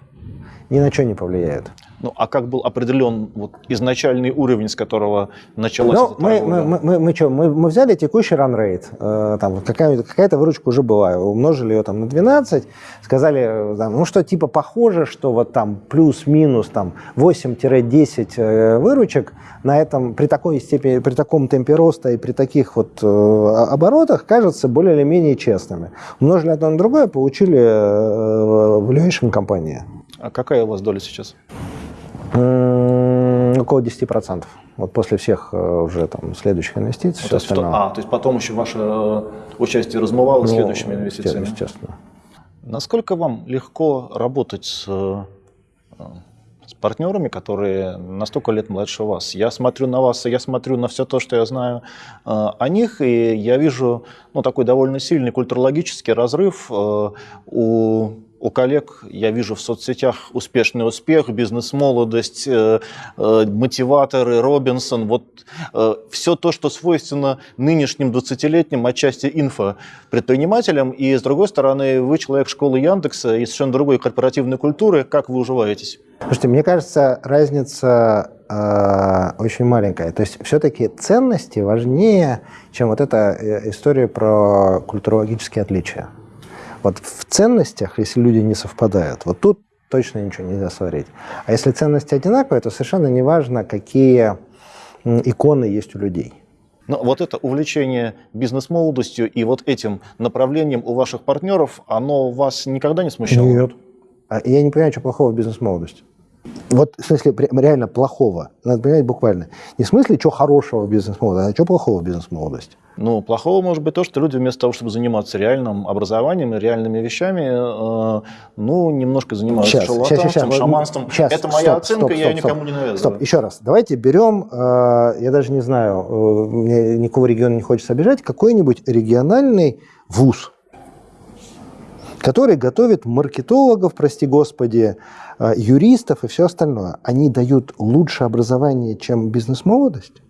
ни на что не повлияет. Ну, а как был определен вот, изначальный уровень, с которого началась ну, эта мы, мы, мы, мы, мы, что, мы, мы взяли текущий ранрейт, э, там какая, какая-то выручка уже была, умножили ее там на 12, сказали, э, там, ну что типа похоже, что вот там плюс-минус там 8-10 э, выручек на этом, при такой степени, при таком темпе роста и при таких вот э, оборотах кажется более или менее честными. Умножили одно на другое, получили э, valuation компании. А какая у вас доля сейчас? Около 10%. Вот после всех э, уже там следующих инвестиций. Ну, то есть, а, то есть потом еще ваше э, участие размывалось ну, следующими инвестициями? Естественно. Насколько вам легко работать с, э, с партнерами, которые на столько лет младше вас? Я смотрю на вас, я смотрю на все то, что я знаю о них, и я вижу ну, такой довольно сильный культурологический разрыв у у коллег я вижу в соцсетях успешный успех, бизнес-молодость, э, э, мотиваторы, Робинсон, вот э, все то, что свойственно нынешним 20-летним, отчасти инфопредпринимателям. И, с другой стороны, вы человек школы Яндекса и совершенно другой корпоративной культуры. Как вы уживаетесь? Слушайте, мне кажется, разница э, очень маленькая. То есть все-таки ценности важнее, чем вот эта э, история про культурологические отличия. Вот в ценностях, если люди не совпадают, вот тут точно ничего нельзя сварить. А если ценности одинаковые, то совершенно не важно, какие иконы есть у людей. Но вот это увлечение бизнес-молодостью и вот этим направлением у ваших партнеров, оно вас никогда не смущало? Нет. А я не понимаю, что плохого в бизнес-молодости. Вот в смысле реально плохого. Надо понимать буквально. Не в смысле, что хорошего в бизнес-молодости, а что плохого в бизнес-молодости. Ну, плохого может быть то, что люди вместо того, чтобы заниматься реальным образованием и реальными вещами, э, ну, немножко занимаются сейчас, шарлатанством, сейчас, сейчас, шаманством. Сейчас, Это моя стоп, оценка, стоп, я стоп, никому стоп, не навязываю. Стоп, еще раз. Давайте берем, э, я даже не знаю, э, мне никакого региона не хочется обижать, какой-нибудь региональный вуз, который готовит маркетологов, прости господи, э, юристов и все остальное. Они дают лучше образование, чем бизнес-молодость?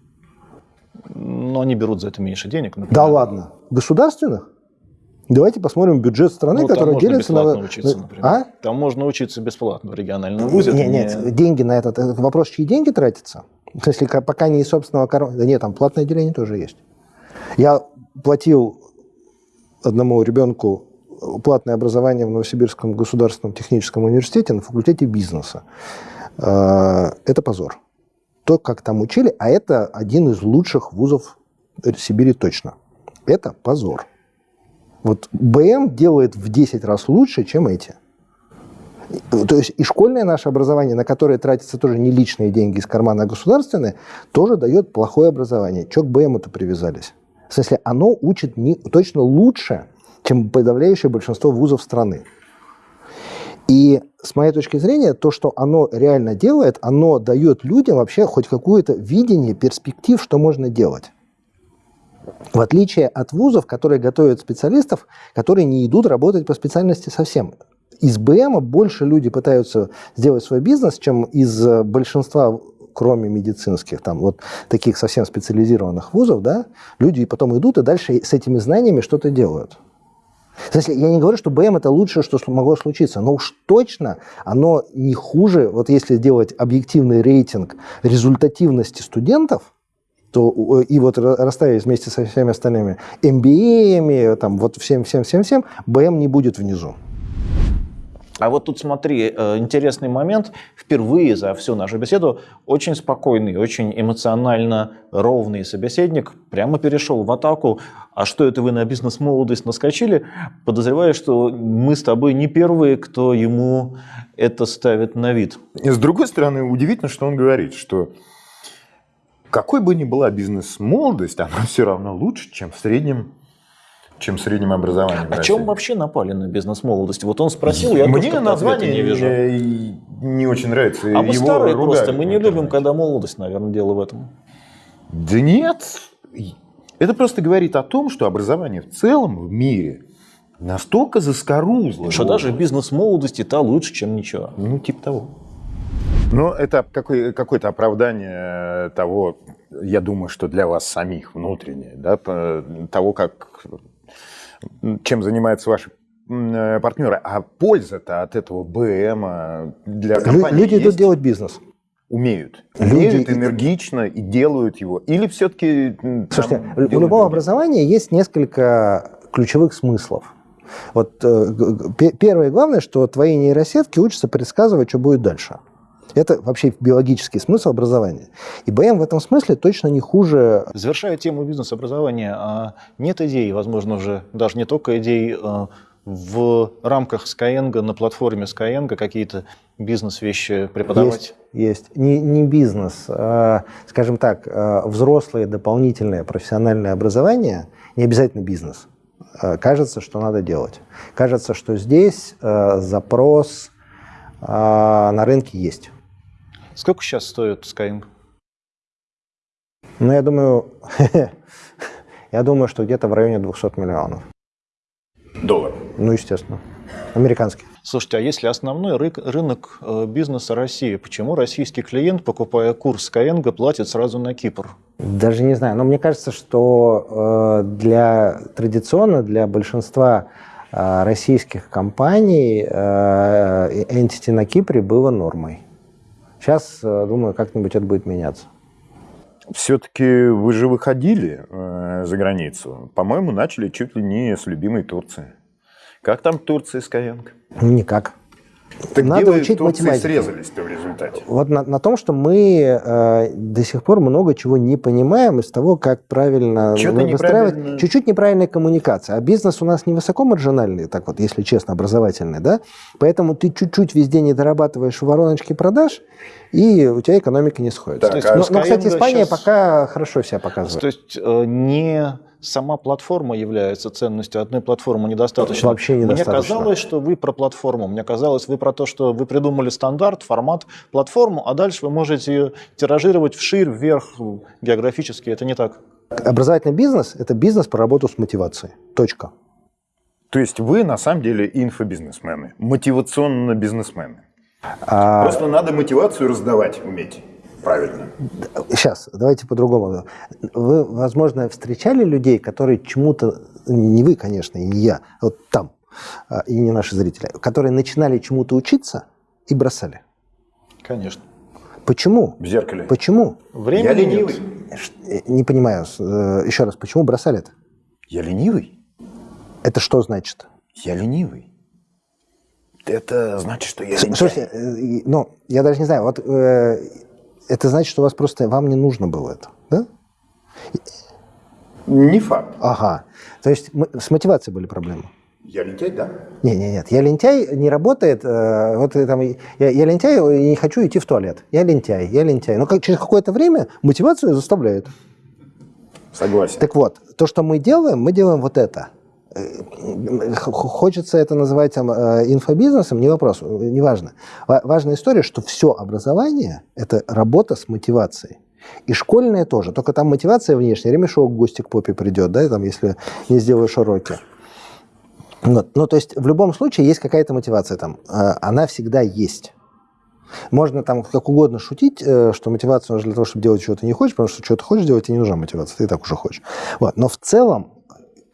но они берут за это меньше денег. Например. Да ладно. Государственных? Давайте посмотрим бюджет страны, ну, который делится на... Учиться, например. А? Там можно учиться бесплатно в региональном вузе. Нет, нет, не... деньги на этот, этот вопрос, чьи деньги тратятся? Если пока не из собственного кармана. Да нет, там платное отделение тоже есть. Я платил одному ребенку платное образование в Новосибирском государственном техническом университете на факультете бизнеса. А, это позор то, как там учили, а это один из лучших вузов Сибири точно. Это позор. Вот БМ делает в 10 раз лучше, чем эти. То есть и школьное наше образование, на которое тратятся тоже не личные деньги из кармана, а государственные, тоже дает плохое образование. Че к БМу-то привязались? В смысле, оно учит не, точно лучше, чем подавляющее большинство вузов страны. И с моей точки зрения, то, что оно реально делает, оно дает людям вообще хоть какое-то видение, перспектив, что можно делать. В отличие от вузов, которые готовят специалистов, которые не идут работать по специальности совсем. Из БМа больше люди пытаются сделать свой бизнес, чем из большинства кроме медицинских, там вот таких совсем специализированных вузов, да, люди потом идут и дальше с этими знаниями что-то делают. Если я не говорю, что БМ это лучшее, что могло случиться, но уж точно оно не хуже, вот если делать объективный рейтинг результативности студентов, то и вот расставить вместе со всеми остальными MBA, там вот всем-всем-всем-всем, БМ не будет внизу. А вот тут смотри, э, интересный момент. Впервые за всю нашу беседу очень спокойный, очень эмоционально ровный собеседник прямо перешел в атаку. А что это вы на бизнес-молодость наскочили? Подозреваю, что мы с тобой не первые, кто ему это ставит на вид. С другой стороны, удивительно, что он говорит, что какой бы ни была бизнес-молодость, она все равно лучше, чем в среднем чем в среднем образовании. О чем вообще напали на бизнес-молодость? Вот он спросил, я Мне название не вижу. не очень нравится. А мы старые просто, мы не любим, когда молодость, наверное, дело в этом. Да нет. Это просто говорит о том, что образование в целом в мире настолько заскорузло. Что даже бизнес-молодости та лучше, чем ничего. Ну, типа того. Но это какое- какое-то оправдание того, я думаю, что для вас самих внутреннее, да, того, как чем занимаются ваши э, партнеры. А польза-то от этого БМ для компании Люди есть? идут делать бизнес. Умеют. Умеют энергично и делают его. Или все-таки... Слушайте, у любого люди? образования есть несколько ключевых смыслов. Вот э, первое и главное, что твои нейросетки учатся предсказывать, что будет дальше. Это вообще биологический смысл образования. И БМ в этом смысле точно не хуже. Завершая тему бизнес-образования, а нет идей, возможно, уже даже не только идей а, в рамках Skyeng, на платформе Skyeng какие-то бизнес-вещи преподавать? Есть, есть. Не, не бизнес, а, скажем так, а, взрослое дополнительное профессиональное образование, не обязательно бизнес. Кажется, что надо делать. Кажется, что здесь запрос на рынке есть. Сколько сейчас стоит Skyeng? Ну, я думаю, я думаю, что где-то в районе 200 миллионов. Долларов? Ну, естественно. Американский. Слушайте, а если основной ры- рынок э, бизнеса России, почему российский клиент, покупая курс Skyeng, платит сразу на Кипр? Даже не знаю, но мне кажется, что э, для традиционно для большинства э, российских компаний э, entity на Кипре было нормой. Сейчас, э, думаю, как-нибудь это будет меняться. Все-таки вы же выходили э, за границу. По-моему, начали чуть ли не с любимой Турции. Как там Турция с? Ну, Никак. Так Надо где вы учить математику. срезались-то в результате? Вот на, на том, что мы э, до сих пор много чего не понимаем из того, как правильно выстраивать. неправильно. Чуть-чуть неправильная коммуникация. А бизнес у нас не высокомаржинальный, так вот, если честно, образовательный, да? Поэтому ты чуть-чуть везде не дорабатываешь в вороночке продаж, и у тебя экономика не сходится. Так, есть, а но, но, кстати, Испания щас- пока хорошо себя показывает. То есть э, не сама платформа является ценностью, одной платформы недостаточно. Вообще недостаточно. Мне казалось, что вы про платформу. Мне казалось, вы про то, что вы придумали стандарт, формат, платформу, а дальше вы можете ее тиражировать вширь, вверх, географически. Это не так. Образовательный бизнес – это бизнес по работу с мотивацией. Точка. То есть вы на самом деле инфобизнесмены, мотивационно бизнесмены. А, Просто надо мотивацию раздавать уметь. Правильно. Сейчас, давайте по-другому. Вы, возможно, встречали людей, которые чему-то, не вы, конечно, и не я, а вот там, а, и не наши зрители, которые начинали чему-то учиться и бросали. Конечно. Почему? В зеркале. Почему? Времени Я нет. ленивый. Ш- э, Не понимаю. Э, Еще раз, почему бросали это? Я ленивый? Это что значит? Я ленивый. Это значит, что я. Слушайте, э, ну, я даже не знаю, вот э, это значит, что у вас просто, вам не нужно было это, да? Не факт. Ага. То есть с мотивацией были проблемы? Я лентяй, да. Не, не, нет, я лентяй не работает. э, вот там, я, я лентяй и не хочу идти в туалет. Я лентяй, я лентяй. Но как, через какое-то время мотивация заставляет. Согласен. Так вот, то, что мы делаем, мы делаем вот это. Э, Хочется это называть там, э, инфобизнесом, не вопрос, э, неважно. Ва- Важная история, что все образование – это работа с мотивацией. И школьное тоже, только там мотивация внешняя, ремешок в гости к попе придет, да, там, если не сделаешь уроки. Вот. Ну, то есть в любом случае есть какая-то мотивация там, она всегда есть. Можно там как угодно шутить, что мотивация нужна для того, чтобы делать что ты не хочешь, потому что что ты хочешь делать, тебе не нужна мотивация, ты и так уже хочешь. Вот. Но в целом,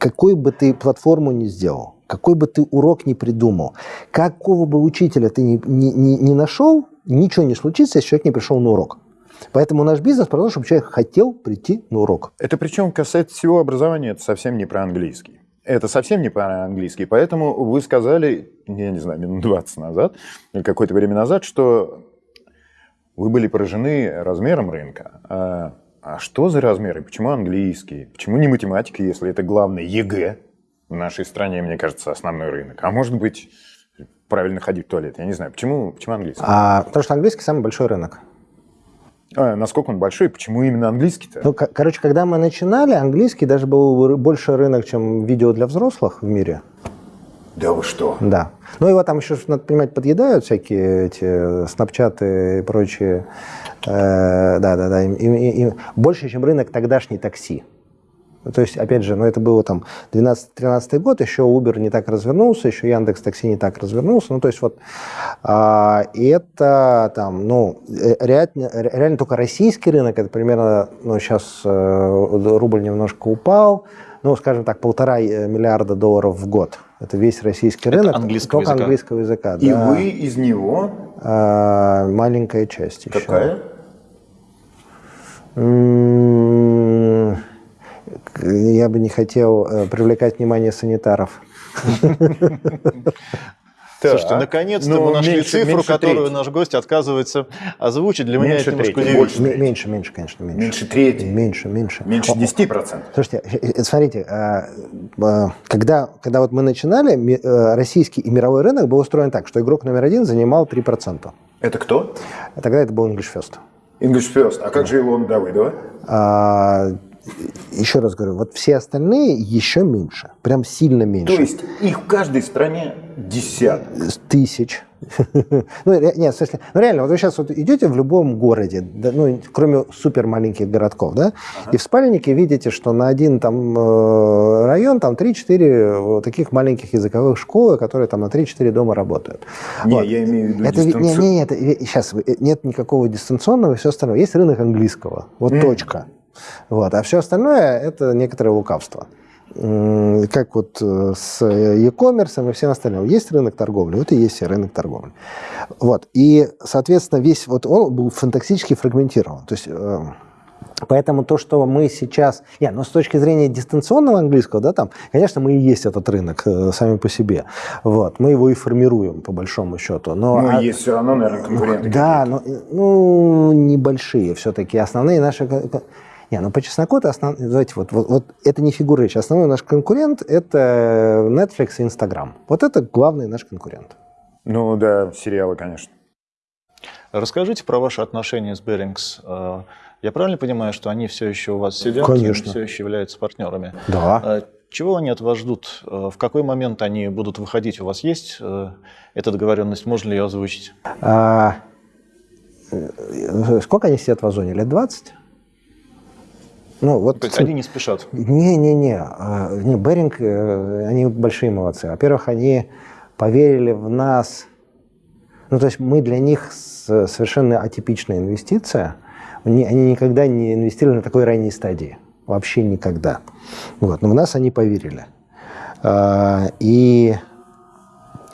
какой бы ты платформу ни сделал, какой бы ты урок ни придумал, какого бы учителя ты ни, ни- ни- ни нашел, ничего не случится, если человек не пришел на урок. Поэтому наш бизнес про то, чтобы человек хотел прийти на урок. Это причем касается всего образования, это совсем не про английский. Это совсем не про английский. Поэтому вы сказали, я не знаю, минут 20 назад, или какое-то время назад, что вы были поражены размером рынка. А, что за размеры? Почему английский? Почему не математика, если это главное ЕГЭ в нашей стране, мне кажется, основной рынок? А может быть, правильно ходить в туалет? Я не знаю. Почему, почему английский? А, потому что английский самый большой рынок. А, насколько он большой? Почему именно английский-то? Ну, ко- короче, когда мы начинали, английский даже был больше рынок, чем видео для взрослых в мире. Да вы что? Да. Ну, его там еще, надо понимать, подъедают всякие эти снапчаты и прочие. Э, Да-да-да. им- Больше, чем рынок тогдашней такси. То есть, опять же, ну, это было там 12-13 год, еще Uber не так развернулся, еще Яндекс Такси не так развернулся. Ну, то есть вот а, это там, ну, э, реально, реально только российский рынок, это примерно, ну, сейчас рубль немножко упал, ну, скажем так, полтора э, миллиарда долларов в год. Это весь российский Это рынок. английского только языка. английского языка. И да. вы из него А, маленькая часть еще. какая? М, к- Я бы не хотел э, привлекать внимание санитаров. Слушайте, Так. наконец-то Ну, мы нашли меньше- цифру, меньше которую трети. наш гость отказывается озвучить. Для меня Меньше это немножко трети, больше. М- Меньше, меньше, конечно, меньше. Меньше трети. Меньше, меньше. Меньше О, 10%. Слушайте, э, э, смотрите, а, а, когда, когда вот мы начинали, э, российский и мировой рынок был устроен так, что игрок номер один занимал 3%. Это кто? А Тогда это был English First. English First. А как же Илон Давыдова? А, еще раз говорю, вот все остальные еще меньше, прям сильно меньше. То есть их в каждой стране десяток. Тысяч. Ну, нет, в смысле, ну реально, вот вы сейчас вот идете в любом городе, да, ну, кроме супер маленьких городков, да, и в спальнике видите, что на один там э, район там 3-4 таких маленьких языковых школы, которые там на 3-4 дома работают. Не, Вот. я имею в виду Это, ви- не, не, это, сейчас нет никакого дистанционного и все остальное. Есть рынок английского, вот Мгм. точка. Вот. А все остальное это некоторое лукавство. Как вот э, с e-commerce и всем остальным. Есть рынок торговли, вот и есть рынок торговли. Вот. И, соответственно, весь вот он был фантастически фрагментирован. То есть э, Поэтому то, что мы сейчас... Не, ну с точки зрения дистанционного английского, да, там, конечно, мы и есть этот рынок э, сами по себе. Вот, мы его и формируем, по большому счету. Но, Ну, а- есть все равно, наверное, конкуренты. да, но, ну, небольшие все-таки. Основные наши... Не, ну по чесноку-то основ... давайте вот, вот, вот это не фигура речи. Основной наш конкурент – это Netflix и Instagram. Вот это главный наш конкурент. Ну да, сериалы, конечно. Расскажите про ваши отношения с Берингс. Э, Я правильно понимаю, что они все еще у вас сидят Конечно. и все еще являются партнерами? Да. Э, Чего они от вас ждут? Э, В какой момент они будут выходить? У вас есть эта договоренность? Можно ли ее озвучить? А, сколько они сидят в Озоне? Лет 20? Ну, вот... То есть они не спешат. Не-не-не, а, не, Беринг, э, они большие молодцы. Во-первых, они поверили в нас. Ну, то есть мы для них совершенно атипичная инвестиция. Они, они никогда не инвестировали на такой ранней стадии. Вообще никогда. Вот. Но в нас они поверили. А, И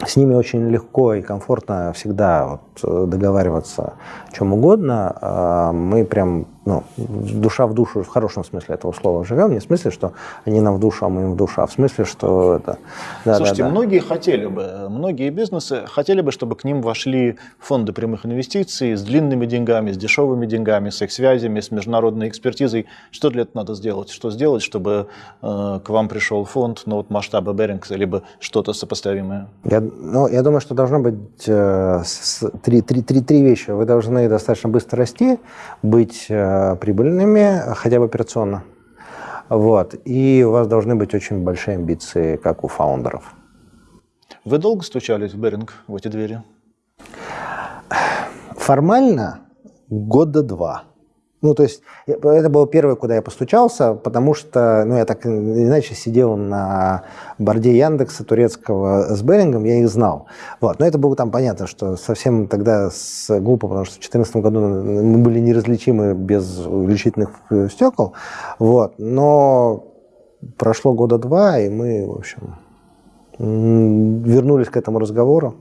с ними очень легко и комфортно всегда вот э, договариваться о чем угодно. А Мы прям, ну, душа в душу, в хорошем смысле этого слова живем. Не в смысле, что они нам в душу, а мы им в душу, а в смысле, что это... Да, Слушайте, да, да. многие хотели бы, многие бизнесы хотели бы, чтобы к ним вошли фонды прямых инвестиций с длинными деньгами, с дешевыми деньгами, с их связями, с международной экспертизой. Что для этого надо сделать? Что сделать, чтобы э, к вам пришел фонд, ну вот масштаба Берингса, либо что-то сопоставимое? Я, ну, я думаю, что должно быть э, с- три, три, три, три вещи. Вы должны достаточно быстро расти, быть э, прибыльными, хотя бы операционно. Вот. И у вас должны быть очень большие амбиции, как у фаундеров. Вы долго стучались в Беринг, в эти двери? Формально года два. Ну, то есть это было первое, куда я постучался, потому что, ну, я так иначе сидел на борде Яндекса турецкого с Берингом, я их знал. Вот. Но это было там понятно, что совсем тогда с, глупо, потому что в 2014 году мы были неразличимы без увеличительных э, стекол. Вот. Но прошло года два, и мы, в общем, вернулись к этому разговору.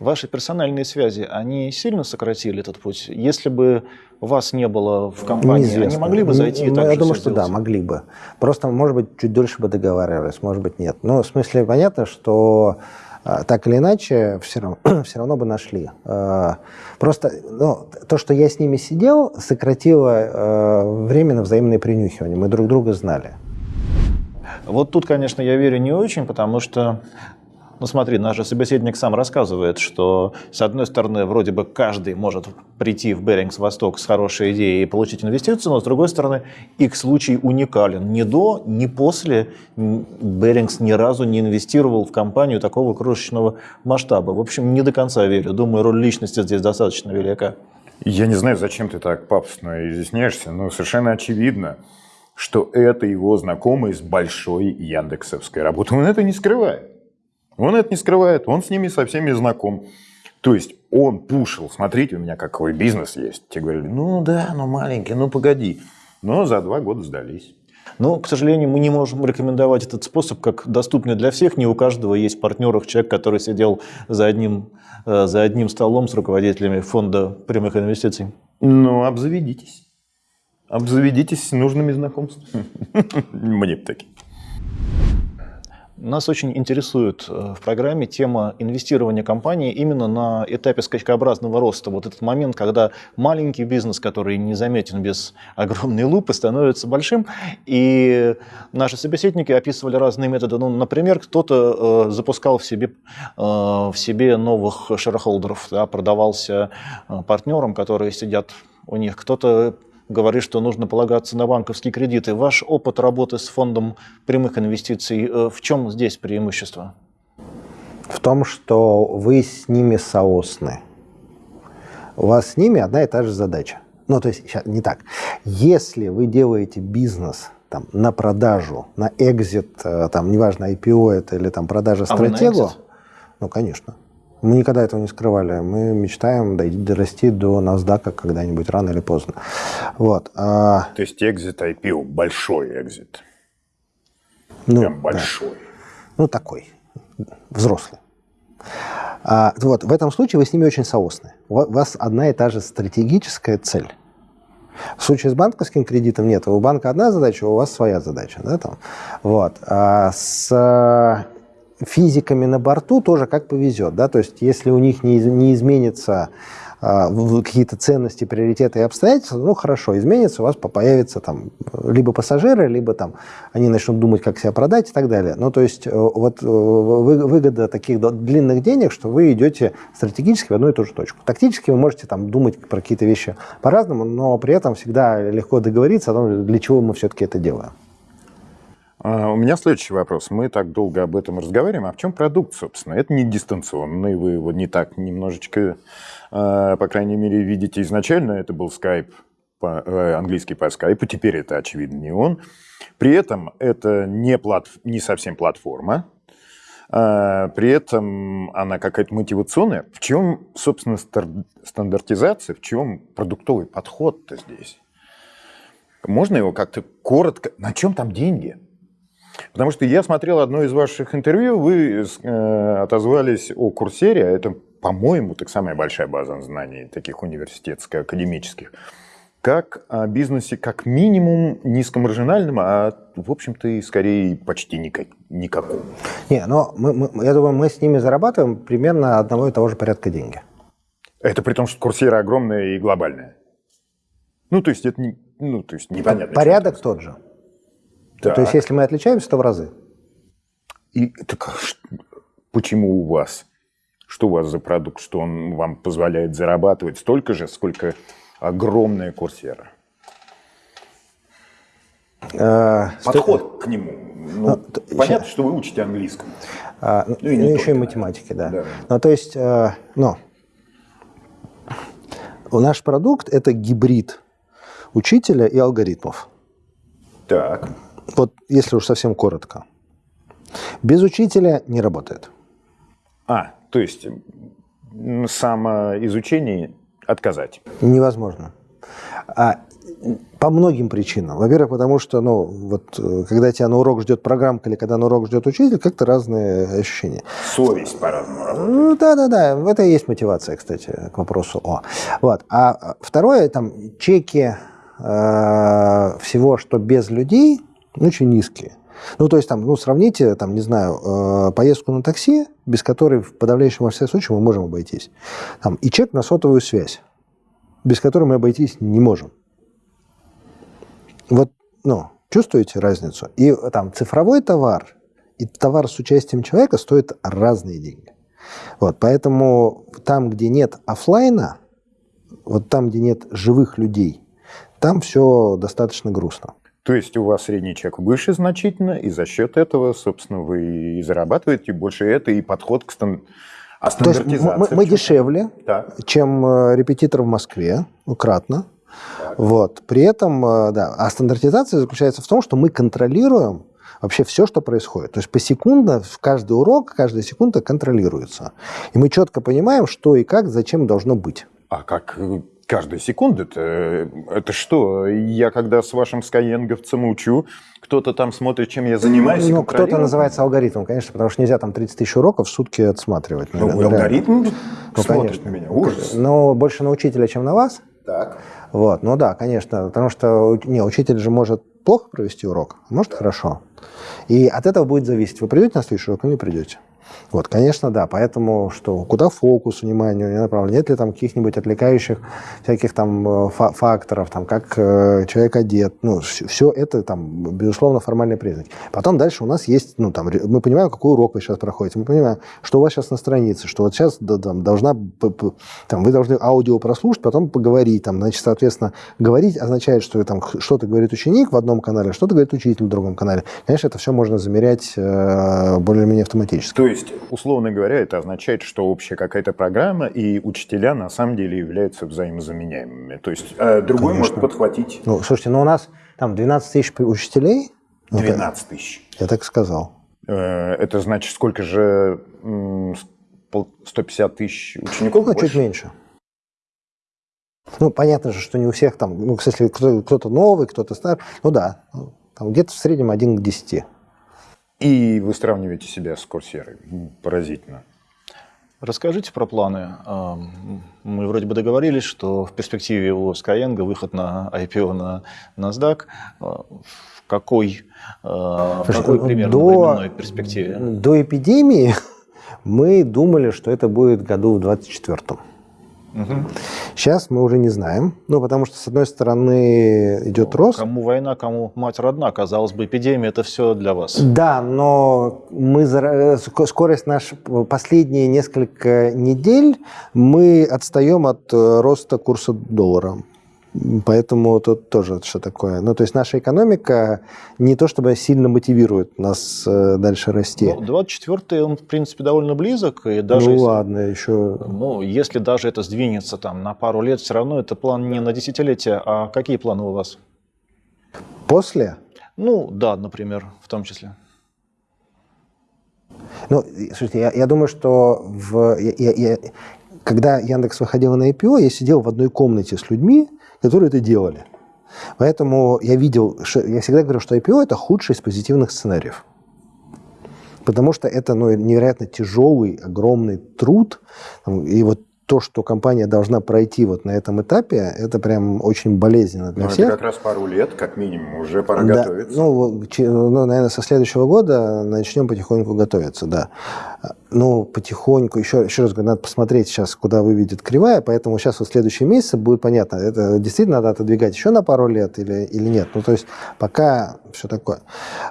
Ваши персональные связи, они сильно сократили этот путь? Если бы вас не было в компании, они Неизвестно. могли бы зайти и Ну, так Я думаю, что да, сделать? могли бы. Просто, может быть, чуть дольше бы договаривались, может быть, нет. Ну, в смысле, понятно, что а, так или иначе все равно, все равно бы нашли. А, Просто ну, то, что я с ними сидел, сократило э, время на взаимное принюхивание. Мы друг друга знали. Вот тут, конечно, я верю не очень, потому что, ну смотри, наш же собеседник сам рассказывает, что, с одной стороны, вроде бы каждый может прийти в Берингс Восток с хорошей идеей и получить инвестицию, но, с другой стороны, их случай уникален. Ни до, ни после Берингс ни разу не инвестировал в компанию такого крошечного масштаба. В общем, не до конца верю. Думаю, роль личности здесь достаточно велика. Я не знаю, зачем ты так пафосно изъясняешься, но совершенно очевидно, что это его знакомый с большой яндексовской работы. Он это не скрывает. Он это не скрывает, он с ними со всеми знаком. То есть он пушил, смотрите, у меня какой бизнес есть. Те говорили, ну да, ну маленький, ну погоди. Но за два года сдались. Но, к сожалению, мы не можем рекомендовать этот способ как доступный для всех. Не у каждого есть в партнерах человек, который сидел за одним, э, за одним столом с руководителями фонда прямых инвестиций. Ну, обзаведитесь. Обзаведитесь нужными знакомствами. Мне такие. Нас очень интересует э, в программе тема инвестирования компании именно на этапе скачкообразного роста. Вот этот момент, когда маленький бизнес, который не заметен без огромной лупы, становится большим. И наши собеседники описывали разные методы. Ну, например, кто-то э, запускал в себе, э, в себе новых шерхолдеров, да, продавался э, партнерам, которые сидят у них. Кто-то говорит, что нужно полагаться на банковские кредиты. Ваш опыт работы с фондом прямых инвестиций, э, в чем здесь преимущество? В том, что вы с ними соосны. У вас с ними одна и та же задача. Ну, то есть, сейчас, не так. Если вы делаете бизнес там, на продажу, на экзит, э, там, неважно, IPO это или там продажа А стратегу, экзит? ну, конечно. Мы никогда этого не скрывали. Мы мечтаем дойти- дорасти до NASDAQ когда-нибудь, рано или поздно. Вот. а, То есть экзит IPO, большой экзит. ну, Прям да. большой. Ну, такой, взрослый. А, вот, в этом случае вы с ними очень соосны. У ва- у вас одна и та же стратегическая цель. В случае с банковским кредитом нет. У банка одна задача, у вас своя задача. Да, там? Вот. А с физиками на борту тоже как повезет. Да? То есть если у них не, не изменится а, какие-то ценности, приоритеты и обстоятельства, ну хорошо, изменится, у вас по- появятся там либо пассажиры, либо там они начнут думать, как себя продать и так далее. Ну то есть э, вот э, вы- выгода таких длинных денег, что вы идете стратегически в одну и ту же точку. Тактически вы можете там думать про какие-то вещи по-разному, но при этом всегда легко договориться о том, для чего мы все-таки это делаем. А, У меня следующий вопрос. Мы так долго об этом разговариваем. А в чем продукт, собственно? Это не дистанционный, вы его не так немножечко, э, по крайней мере, видите изначально. Это был по- э, английский по скайпу, теперь это, очевидно, не он. При этом это не, плат, не совсем платформа, А, при этом она какая-то мотивационная. В чем, собственно, стандартизация, в чем продуктовый подход-то здесь? Можно его как-то коротко... На чем там деньги? Потому что я смотрел одно из ваших интервью, вы э, отозвались о Курсере, а это, по-моему, так самая большая база знаний таких университетско-академических, как о бизнесе как минимум низкомаржинальном, а в общем-то и скорее почти никак, никаком. Не, но мы, мы- я думаю, мы с ними зарабатываем примерно одного и того же порядка деньги. Это при том, что Курсера огромная и глобальная. Ну, то есть это не, ну, то есть непонятно. Порядок тот же. Так. То есть если мы отличаемся, то в разы. И так а почему у вас? Что у вас за продукт, что он вам позволяет зарабатывать столько же, сколько огромная курсера? Э, Подход к нему. Ну, Ну, понятно, что вы учите английскому. А, ну, Ну, и ну, еще и математики, да. Да. Ну, то есть, э, ну, наш продукт – это гибрид учителя и алгоритмов. Так. Вот если уж совсем коротко. Без учителя не работает. А, то есть самоизучение отказать. Невозможно. А, по многим причинам. Во-первых, потому что, ну, вот, э, когда тебя на урок ждет программка или когда на урок ждет учитель, как-то разные ощущения. Совесть по-разному работает. Ну, да, да, да. В это и есть мотивация, кстати, к вопросу о. Вот. А а, второе, там, чеки э, всего, что без людей, очень низкие. Ну, то есть, там, ну, сравните, там, не знаю, э, поездку на такси, без которой в подавляющем большинстве случаев мы можем обойтись. Там, и чек на сотовую связь, без которой мы обойтись не можем. Вот, ну, чувствуете разницу? И там цифровой товар и товар с участием человека стоит разные деньги. Вот, поэтому там, где нет оффлайна, вот там, где нет живых людей, там все достаточно грустно. То есть у вас средний чек выше значительно, и за счет этого, собственно, вы и зарабатываете больше это, и подход к стан... а стандартизации. мы- мы дешевле, Так. чем э, репетитор в Москве, ну, кратно. Вот. При этом, э, да, а стандартизация заключается в том, что мы контролируем вообще все, что происходит. То есть посекундно в каждый урок, каждая секунда контролируется. И мы четко понимаем, что и как, зачем должно быть. А как э, каждая секунда это, это что? Я когда с вашим скайенговцем учу, кто-то там смотрит, чем я занимаюсь. и Ну, кто-то называется алгоритмом, конечно, потому что нельзя там 30 тысяч уроков в сутки отсматривать. Ну, наверное, алгоритм Ну, смотрит конечно. на меня. Ужас. Но больше на учителя, чем на вас. Так. Вот, ну да, конечно, потому что не, учитель же может плохо провести урок, а может хорошо. И от этого будет зависеть, вы придете на следующий урок или не придете. Вот, конечно, да, поэтому что, куда фокус внимания него направлен, нет ли там каких-нибудь отвлекающих всяких там э, фа- факторов, там, как э, человек одет, ну, все это там, безусловно, формальные признаки. Потом дальше у нас есть, ну, там, мы понимаем, какой урок вы сейчас проходите, мы понимаем, что у вас сейчас на странице, что вот сейчас да, там, должна, там, вы должны аудио прослушать, потом поговорить, там, значит, соответственно, говорить означает, что там что-то говорит ученик в одном канале, что-то говорит учитель в другом канале. Конечно, это все можно замерять э, более-менее автоматически. То есть есть, условно говоря, это означает, что общая какая-то программа и учителя на самом деле являются взаимозаменяемыми. То есть э, другой Конечно. может подхватить Ну, слушайте, ну у нас там 12 тысяч учителей. Ну, 12 тысяч. Я так сказал. Э, Это значит, сколько же м, с- пол- 150 тысяч учеников? Ну, больше? чуть меньше. Ну, понятно же, что не у всех там, ну, если кто- кто-то новый, кто-то старый, ну да, ну, там где-то в среднем 1 к 10. И вы сравниваете себя с Курсерой. М, Поразительно. Расскажите про планы. Ам, Мы вроде бы договорились, что в перспективе у Skyeng выход на IPO на NASDAQ. А, В какой, а, в Слушай, какой ну, примерно до- временной перспективе? До эпидемии мы думали, что это будет году в 24-м. Сейчас мы уже не знаем, ну, потому что, с одной стороны, идет рост. Кому война, кому мать родна. Казалось бы, эпидемия – это все для вас. Да, но мы скорость наш последние несколько недель мы отстаем от э, роста курса доллара. Поэтому тут тоже что такое. Ну, то есть наша экономика не то чтобы сильно мотивирует нас э, дальше расти. Ну, 24-й, он, в принципе, довольно близок. И даже ну если, ладно, еще. ну, если даже это сдвинется там, на пару лет, все равно это план не на десятилетие. А какие планы у вас? После? Ну, да, например, в том числе. Ну, слушайте, я, я думаю, что в, я- я- я- когда Яндекс выходил на IPO, я сидел в одной комнате с людьми, которые это делали. Поэтому я видел, я всегда говорю, что IPO это худший из позитивных сценариев. Потому что это ну, невероятно тяжелый, огромный труд. И вот то, что компания должна пройти вот на этом этапе, это прям очень болезненно для Ну, всех. это как раз пару лет, как минимум, уже пора Да, готовиться. Ну, ну, наверное, со следующего года начнем потихоньку готовиться, да. Ну, потихоньку, еще, еще раз говорю, надо посмотреть сейчас, куда выведет кривая, поэтому сейчас вот следующие месяцы будет понятно, это действительно надо отодвигать еще на пару лет или, или нет. Ну, то есть пока все такое.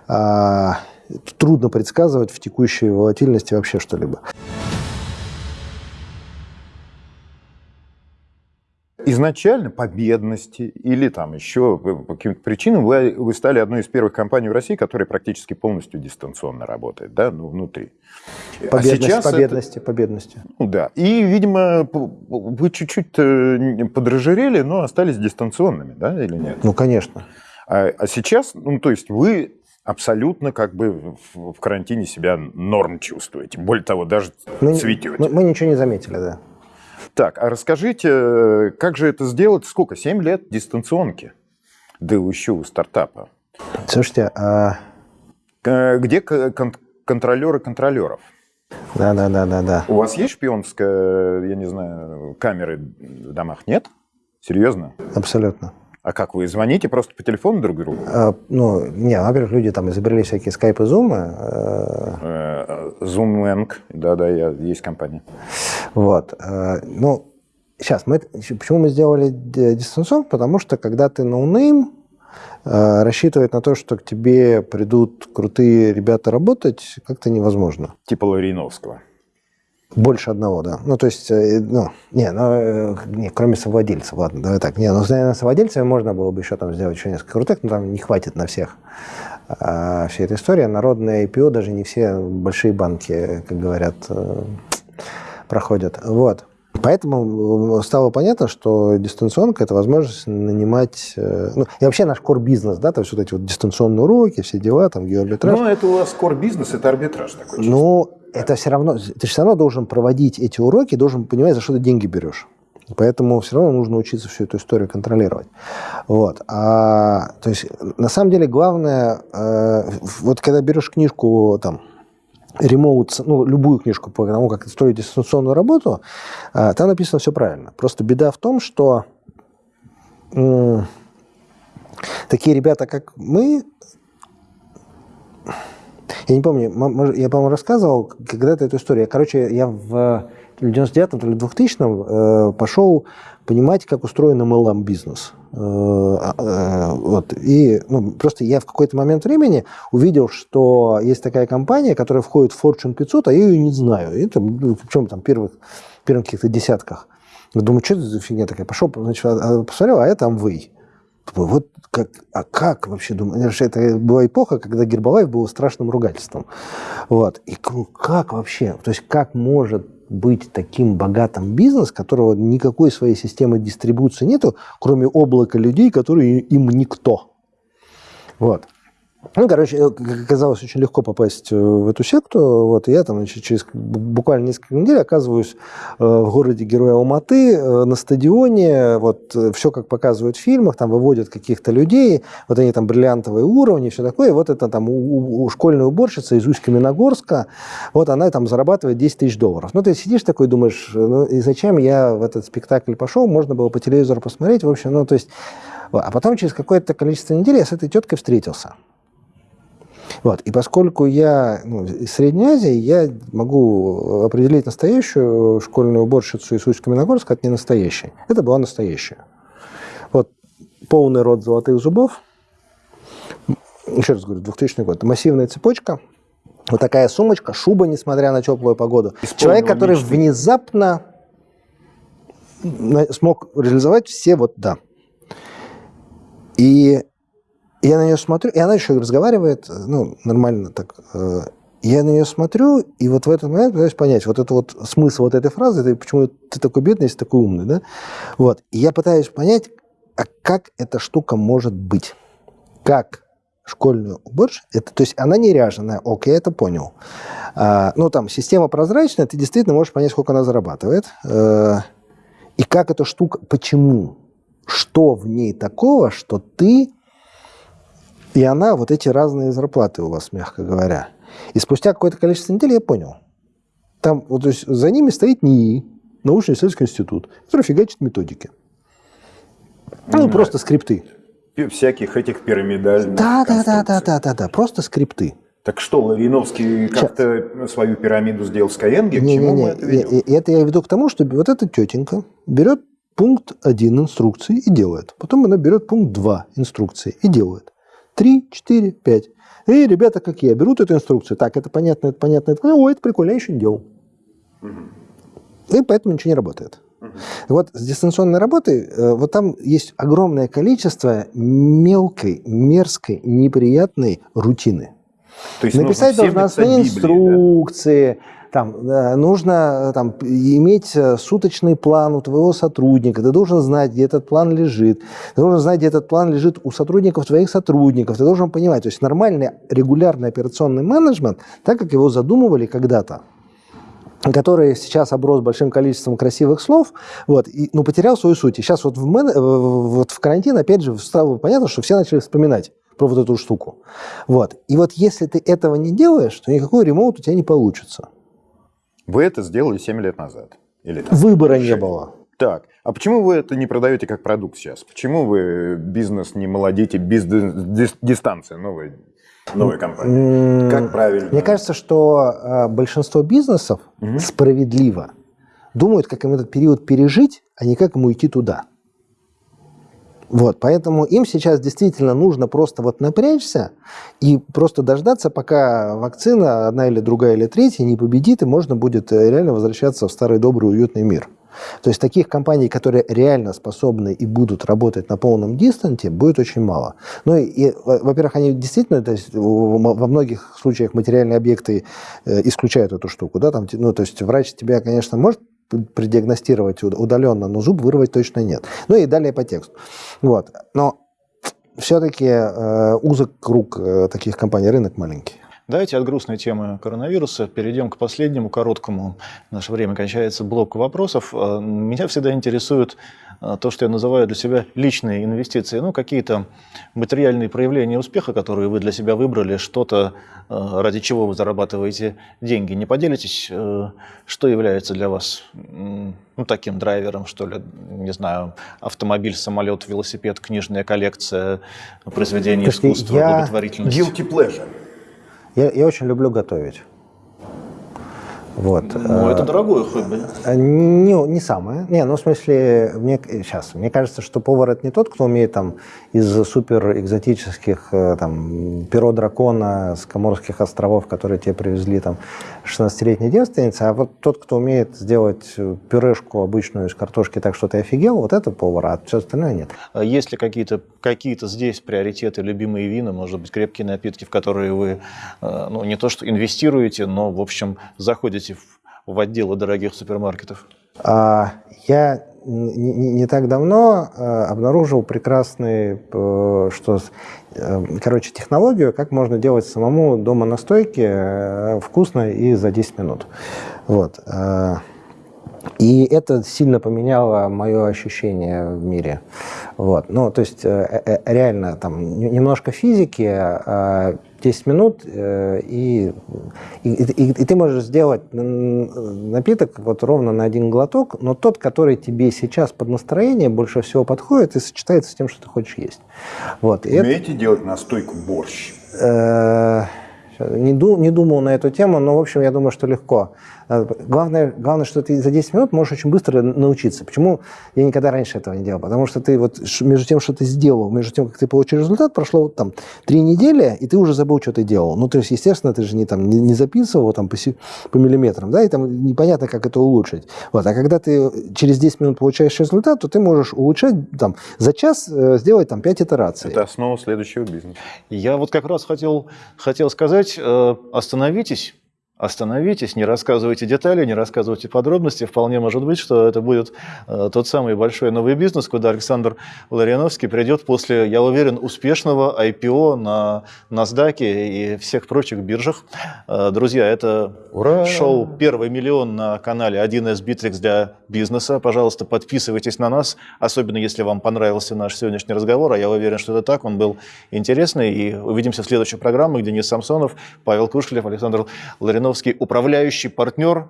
А, трудно предсказывать в текущей волатильности вообще что-либо. Изначально по бедности или там еще по каким-то причинам вы, вы стали одной из первых компаний в России, которая практически полностью дистанционно работает, да, ну, внутри. По а бедности, сейчас по это- бедности, по бедности. ну да. И, видимо, вы чуть-чуть э, подражерели, но остались дистанционными, да, или нет? Ну, конечно. А, а сейчас, ну, то есть вы абсолютно как бы в, карантине себя норм чувствуете. Более того, даже Мы, цветете. мы, мы ничего не заметили, да. Так, а расскажите, э, как же это сделать? Сколько? 7 лет дистанционки? Да еще у стартапа. Слушайте, а, Э, Где кон- контролеры контролеров? да, да, да, да, да. У вас есть шпионская, я не знаю, камеры в домах? Нет? Серьезно? Абсолютно. А как вы звоните просто по телефону друг другу? А, ну, не, во-первых, люди там изобрели всякие скайпы, зумы. э, Э, Zoom да-да, я- есть компания. Вот. э, Ну, сейчас, мы, почему мы сделали ди- дистанционку? Потому что, когда ты no-name, рассчитывать на то, что к тебе придут крутые ребята работать, как-то невозможно. Типа Лариновского. Больше одного, да. Ну, то есть, э, ну, не, ну, э, не, кроме совладельцев, ладно, давай так. Не, ну, наверное, совладельцами можно было бы еще там сделать еще несколько крутых, но там не хватит на всех. А, вся эта история, народное IPO, даже не все большие банки, как говорят, э, проходят. Вот. Поэтому стало понятно, что дистанционка – это возможность нанимать... Ну, и вообще наш core-бизнес, да, то есть вот эти вот дистанционные уроки, все дела, там, геоарбитраж. Ну, это у вас core бизнес, это арбитраж такой. Ну, это все равно, ты все равно должен проводить эти уроки, должен понимать, за что ты деньги берешь. Поэтому все равно нужно учиться всю эту историю контролировать. Вот. А, то есть, на самом деле, главное, э, вот когда берешь книжку там, ремоут, ну, любую книжку по тому, как строить дистанционную работу, э, там написано все правильно. Просто беда в том, что м, такие ребята, как мы, я не помню, я, по-моему, рассказывал когда-то эту историю. Короче, я в 99-м или 2000-м э, пошел понимать, как устроен MLM бизнес. Э, а, э, вот. И ну, просто я в какой-то момент времени увидел, что есть такая компания, которая входит в Fortune 500, а я ее не знаю. Это, ну, причем там первых, первых каких-то десятках. Думаю, что это за фигня такая? Пошел, значит, а- а посмотрел, а это Amway. Думаю, вот как, а как вообще, думаю, это была эпоха, когда Гербалаев был страшным ругательством. Вот. И как вообще, то есть как может быть таким богатым бизнес, которого никакой своей системы дистрибуции нету, кроме облака людей, которые им никто. Вот. Ну, короче, э, оказалось очень легко попасть э, в эту секту. Вот, я там значит, через буквально несколько недель оказываюсь э, в городе Героя Алматы на стадионе. Вот все, как показывают в фильмах, там выводят каких-то людей, вот они там бриллиантовые уровни, все такое. Вот это там у, у школьная уборщица из Усть-Каменогорска, вот она там зарабатывает 10 тысяч долларов. Ну, ты сидишь такой, думаешь, ну и зачем я в этот спектакль пошел? Можно было по телевизору посмотреть, в общем, ну, то есть... А потом через какое-то количество недель я с этой теткой встретился. Вот. И поскольку я ну, из Средней Азии, я могу определить настоящую школьную уборщицу из Усть-Каменогорска от ненастоящей. Это была настоящая. Вот полный рот золотых зубов. Еще раз говорю, 2000 год. Массивная цепочка. Вот такая сумочка, шуба, несмотря на теплую погоду. Человек, который мечты. внезапно смог реализовать все вот да. И я на нее смотрю, и она еще разговаривает, ну, нормально так. Э, я на нее смотрю, и вот в этот момент пытаюсь понять, вот это вот смысл вот этой фразы, это почему ты такой бедный, если такой умный, да? Вот. И я пытаюсь понять, а как эта штука может быть? Как школьную уборщицу, это, то есть она не ряженая, окей, я это понял. А, ну, там, система прозрачная, ты действительно можешь понять, сколько она зарабатывает. А, и как эта штука, почему? Что в ней такого, что ты и она, вот эти разные зарплаты у вас, мягко говоря. И спустя какое-то количество недель я понял. Там, вот, то есть за ними стоит НИИ, научно-исследовательский институт, который фигачит методики. Ну, mm просто скрипты. Всяких этих пирамидальных да, да, да, да, да, да, да, просто скрипты. Так что, Лавиновский как-то свою пирамиду сделал с Skyeng? Не, не, не, это, и, это я веду к тому, что вот эта тетенька берет пункт 1 инструкции и делает. Потом она берет пункт 2 инструкции и делает. 3, 4, 5. И ребята, как я, берут эту инструкцию. Так, это понятно, это понятно, это понятно. О, это прикольно, я еще не делал. И поэтому ничего не работает. Вот с дистанционной работой, э, вот там есть огромное количество мелкой, мерзкой, неприятной рутины. То есть Написать должностные инструкции, да? Там, э, нужно там, иметь э, суточный план у твоего сотрудника, ты должен знать, где этот план лежит, ты должен знать, где этот план лежит у сотрудников твоих сотрудников, ты должен понимать, то есть нормальный регулярный операционный менеджмент, так как его задумывали когда-то, который сейчас оброс большим количеством красивых слов, вот, и, ну, потерял свою суть. И сейчас вот в, мен... вот в карантин, опять же, стало понятно, что все начали вспоминать про вот эту штуку. Вот. И вот если ты этого не делаешь, то никакой ремоут у тебя не получится. Вы это сделали 7 лет назад. Или там, Выбора 6. не было. Так, а почему вы это не продаете как продукт сейчас? Почему вы бизнес не молодите бизнес-дистанция новой, новой компании? Как правильно? Мне кажется, что э, большинство бизнесов угу. справедливо думают, как им этот период пережить, а не как ему идти туда. Вот, поэтому им сейчас действительно нужно просто вот напрячься и просто дождаться, пока вакцина, одна или другая или третья, не победит, и можно будет э, реально возвращаться в старый добрый уютный мир. То есть таких компаний, которые реально способны и будут работать на полном дистанте, будет очень мало. Ну и, и во-первых, они действительно, то есть во многих случаях материальные объекты э, исключают эту штуку, да, там, ну, то есть врач тебя, конечно, может предиагностировать удаленно, но зуб вырвать точно нет. Ну и далее по тексту. Вот. Но все-таки э, узок круг э, таких компаний, рынок маленький. Давайте от грустной темы коронавируса перейдем к последнему, короткому. Наше время кончается блок вопросов. Э, меня всегда интересует э, то, что я называю для себя личные инвестиции. Ну, какие-то материальные проявления успеха, которые вы для себя выбрали, что-то, э, ради чего вы зарабатываете деньги. Не поделитесь, что является для вас ну, таким драйвером, что ли, не знаю, автомобиль, самолет, велосипед, книжная коллекция, произведение искусства, я... благотворительность? Guilty pleasure. Я, я очень люблю готовить. Вот. Ну, это дорогое хобби. Э, Не, не самое. Не, ну, в смысле, мне, сейчас, мне кажется, что повар это не тот, кто умеет там из супер экзотических, э, там, перо дракона с Коморских островов, которые тебе привезли там 16-летней девственницы, а вот тот, кто умеет сделать пюрешку обычную из картошки так, что ты офигел, вот это повар, а все остальное нет. А Есть ли какие-то какие здесь приоритеты, любимые вина, может быть, крепкие напитки, в которые вы э, ну, не то что инвестируете, но, в общем, заходите в, в отделы дорогих супермаркетов? А, Я не, не- так давно э, обнаружил прекрасный, э, что, э, короче, технологию, как можно делать самому дома настойки э, вкусно и за 10 минут. Вот. э, И это сильно поменяло мое ощущение в мире. Вот. Ну, то есть реально там немножко физики, э, 10 минут, э, и, и, и- и ты можешь сделать напиток вот ровно на один глоток, но тот, который тебе сейчас под настроение больше всего подходит и сочетается с тем, что ты хочешь есть. Вот. И это- Умеете делать настойку борщ? Э, Не, ду- не думал на эту тему, но, в общем, я думаю, что легко. Э, Главное, главное, что ты за 10 минут можешь очень быстро научиться. Почему я никогда раньше этого не делал? Потому что ты вот между тем, что ты сделал, между тем, как ты получил результат, прошло вот там три недели, и ты уже забыл, что ты делал. Ну, то есть, естественно, ты же не, там, не, не записывал там, по, си- по миллиметрам, да, и там непонятно, как это улучшить. Вот. А когда ты через 10 минут получаешь результат, то ты можешь улучшать там, за час э, сделать там 5 итераций. Это основа следующего бизнеса. Я вот как раз хотел, хотел сказать, э, остановитесь, остановитесь, не рассказывайте детали, не рассказывайте подробности. Вполне может быть, что это будет э, тот самый большой новый бизнес, куда Александр Ларионовский придет после, я уверен, успешного IPO на NASDAQ и всех прочих биржах. Э, друзья, это Ура! шоу «Первый миллион» на канале 1С Bittrex для бизнеса. Пожалуйста, подписывайтесь на нас, особенно если вам понравился наш сегодняшний разговор, а я уверен, что это так, он был интересный. И увидимся в следующей программе, где Денис Самсонов, Павел Кушелев, Александр Лариновский, управляющий партнер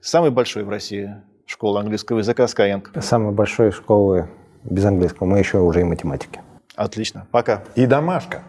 самой большой в России школы английского языка Skyeng. Самой большой школы без английского. Мы еще уже и математики. Отлично. Пока. И домашка.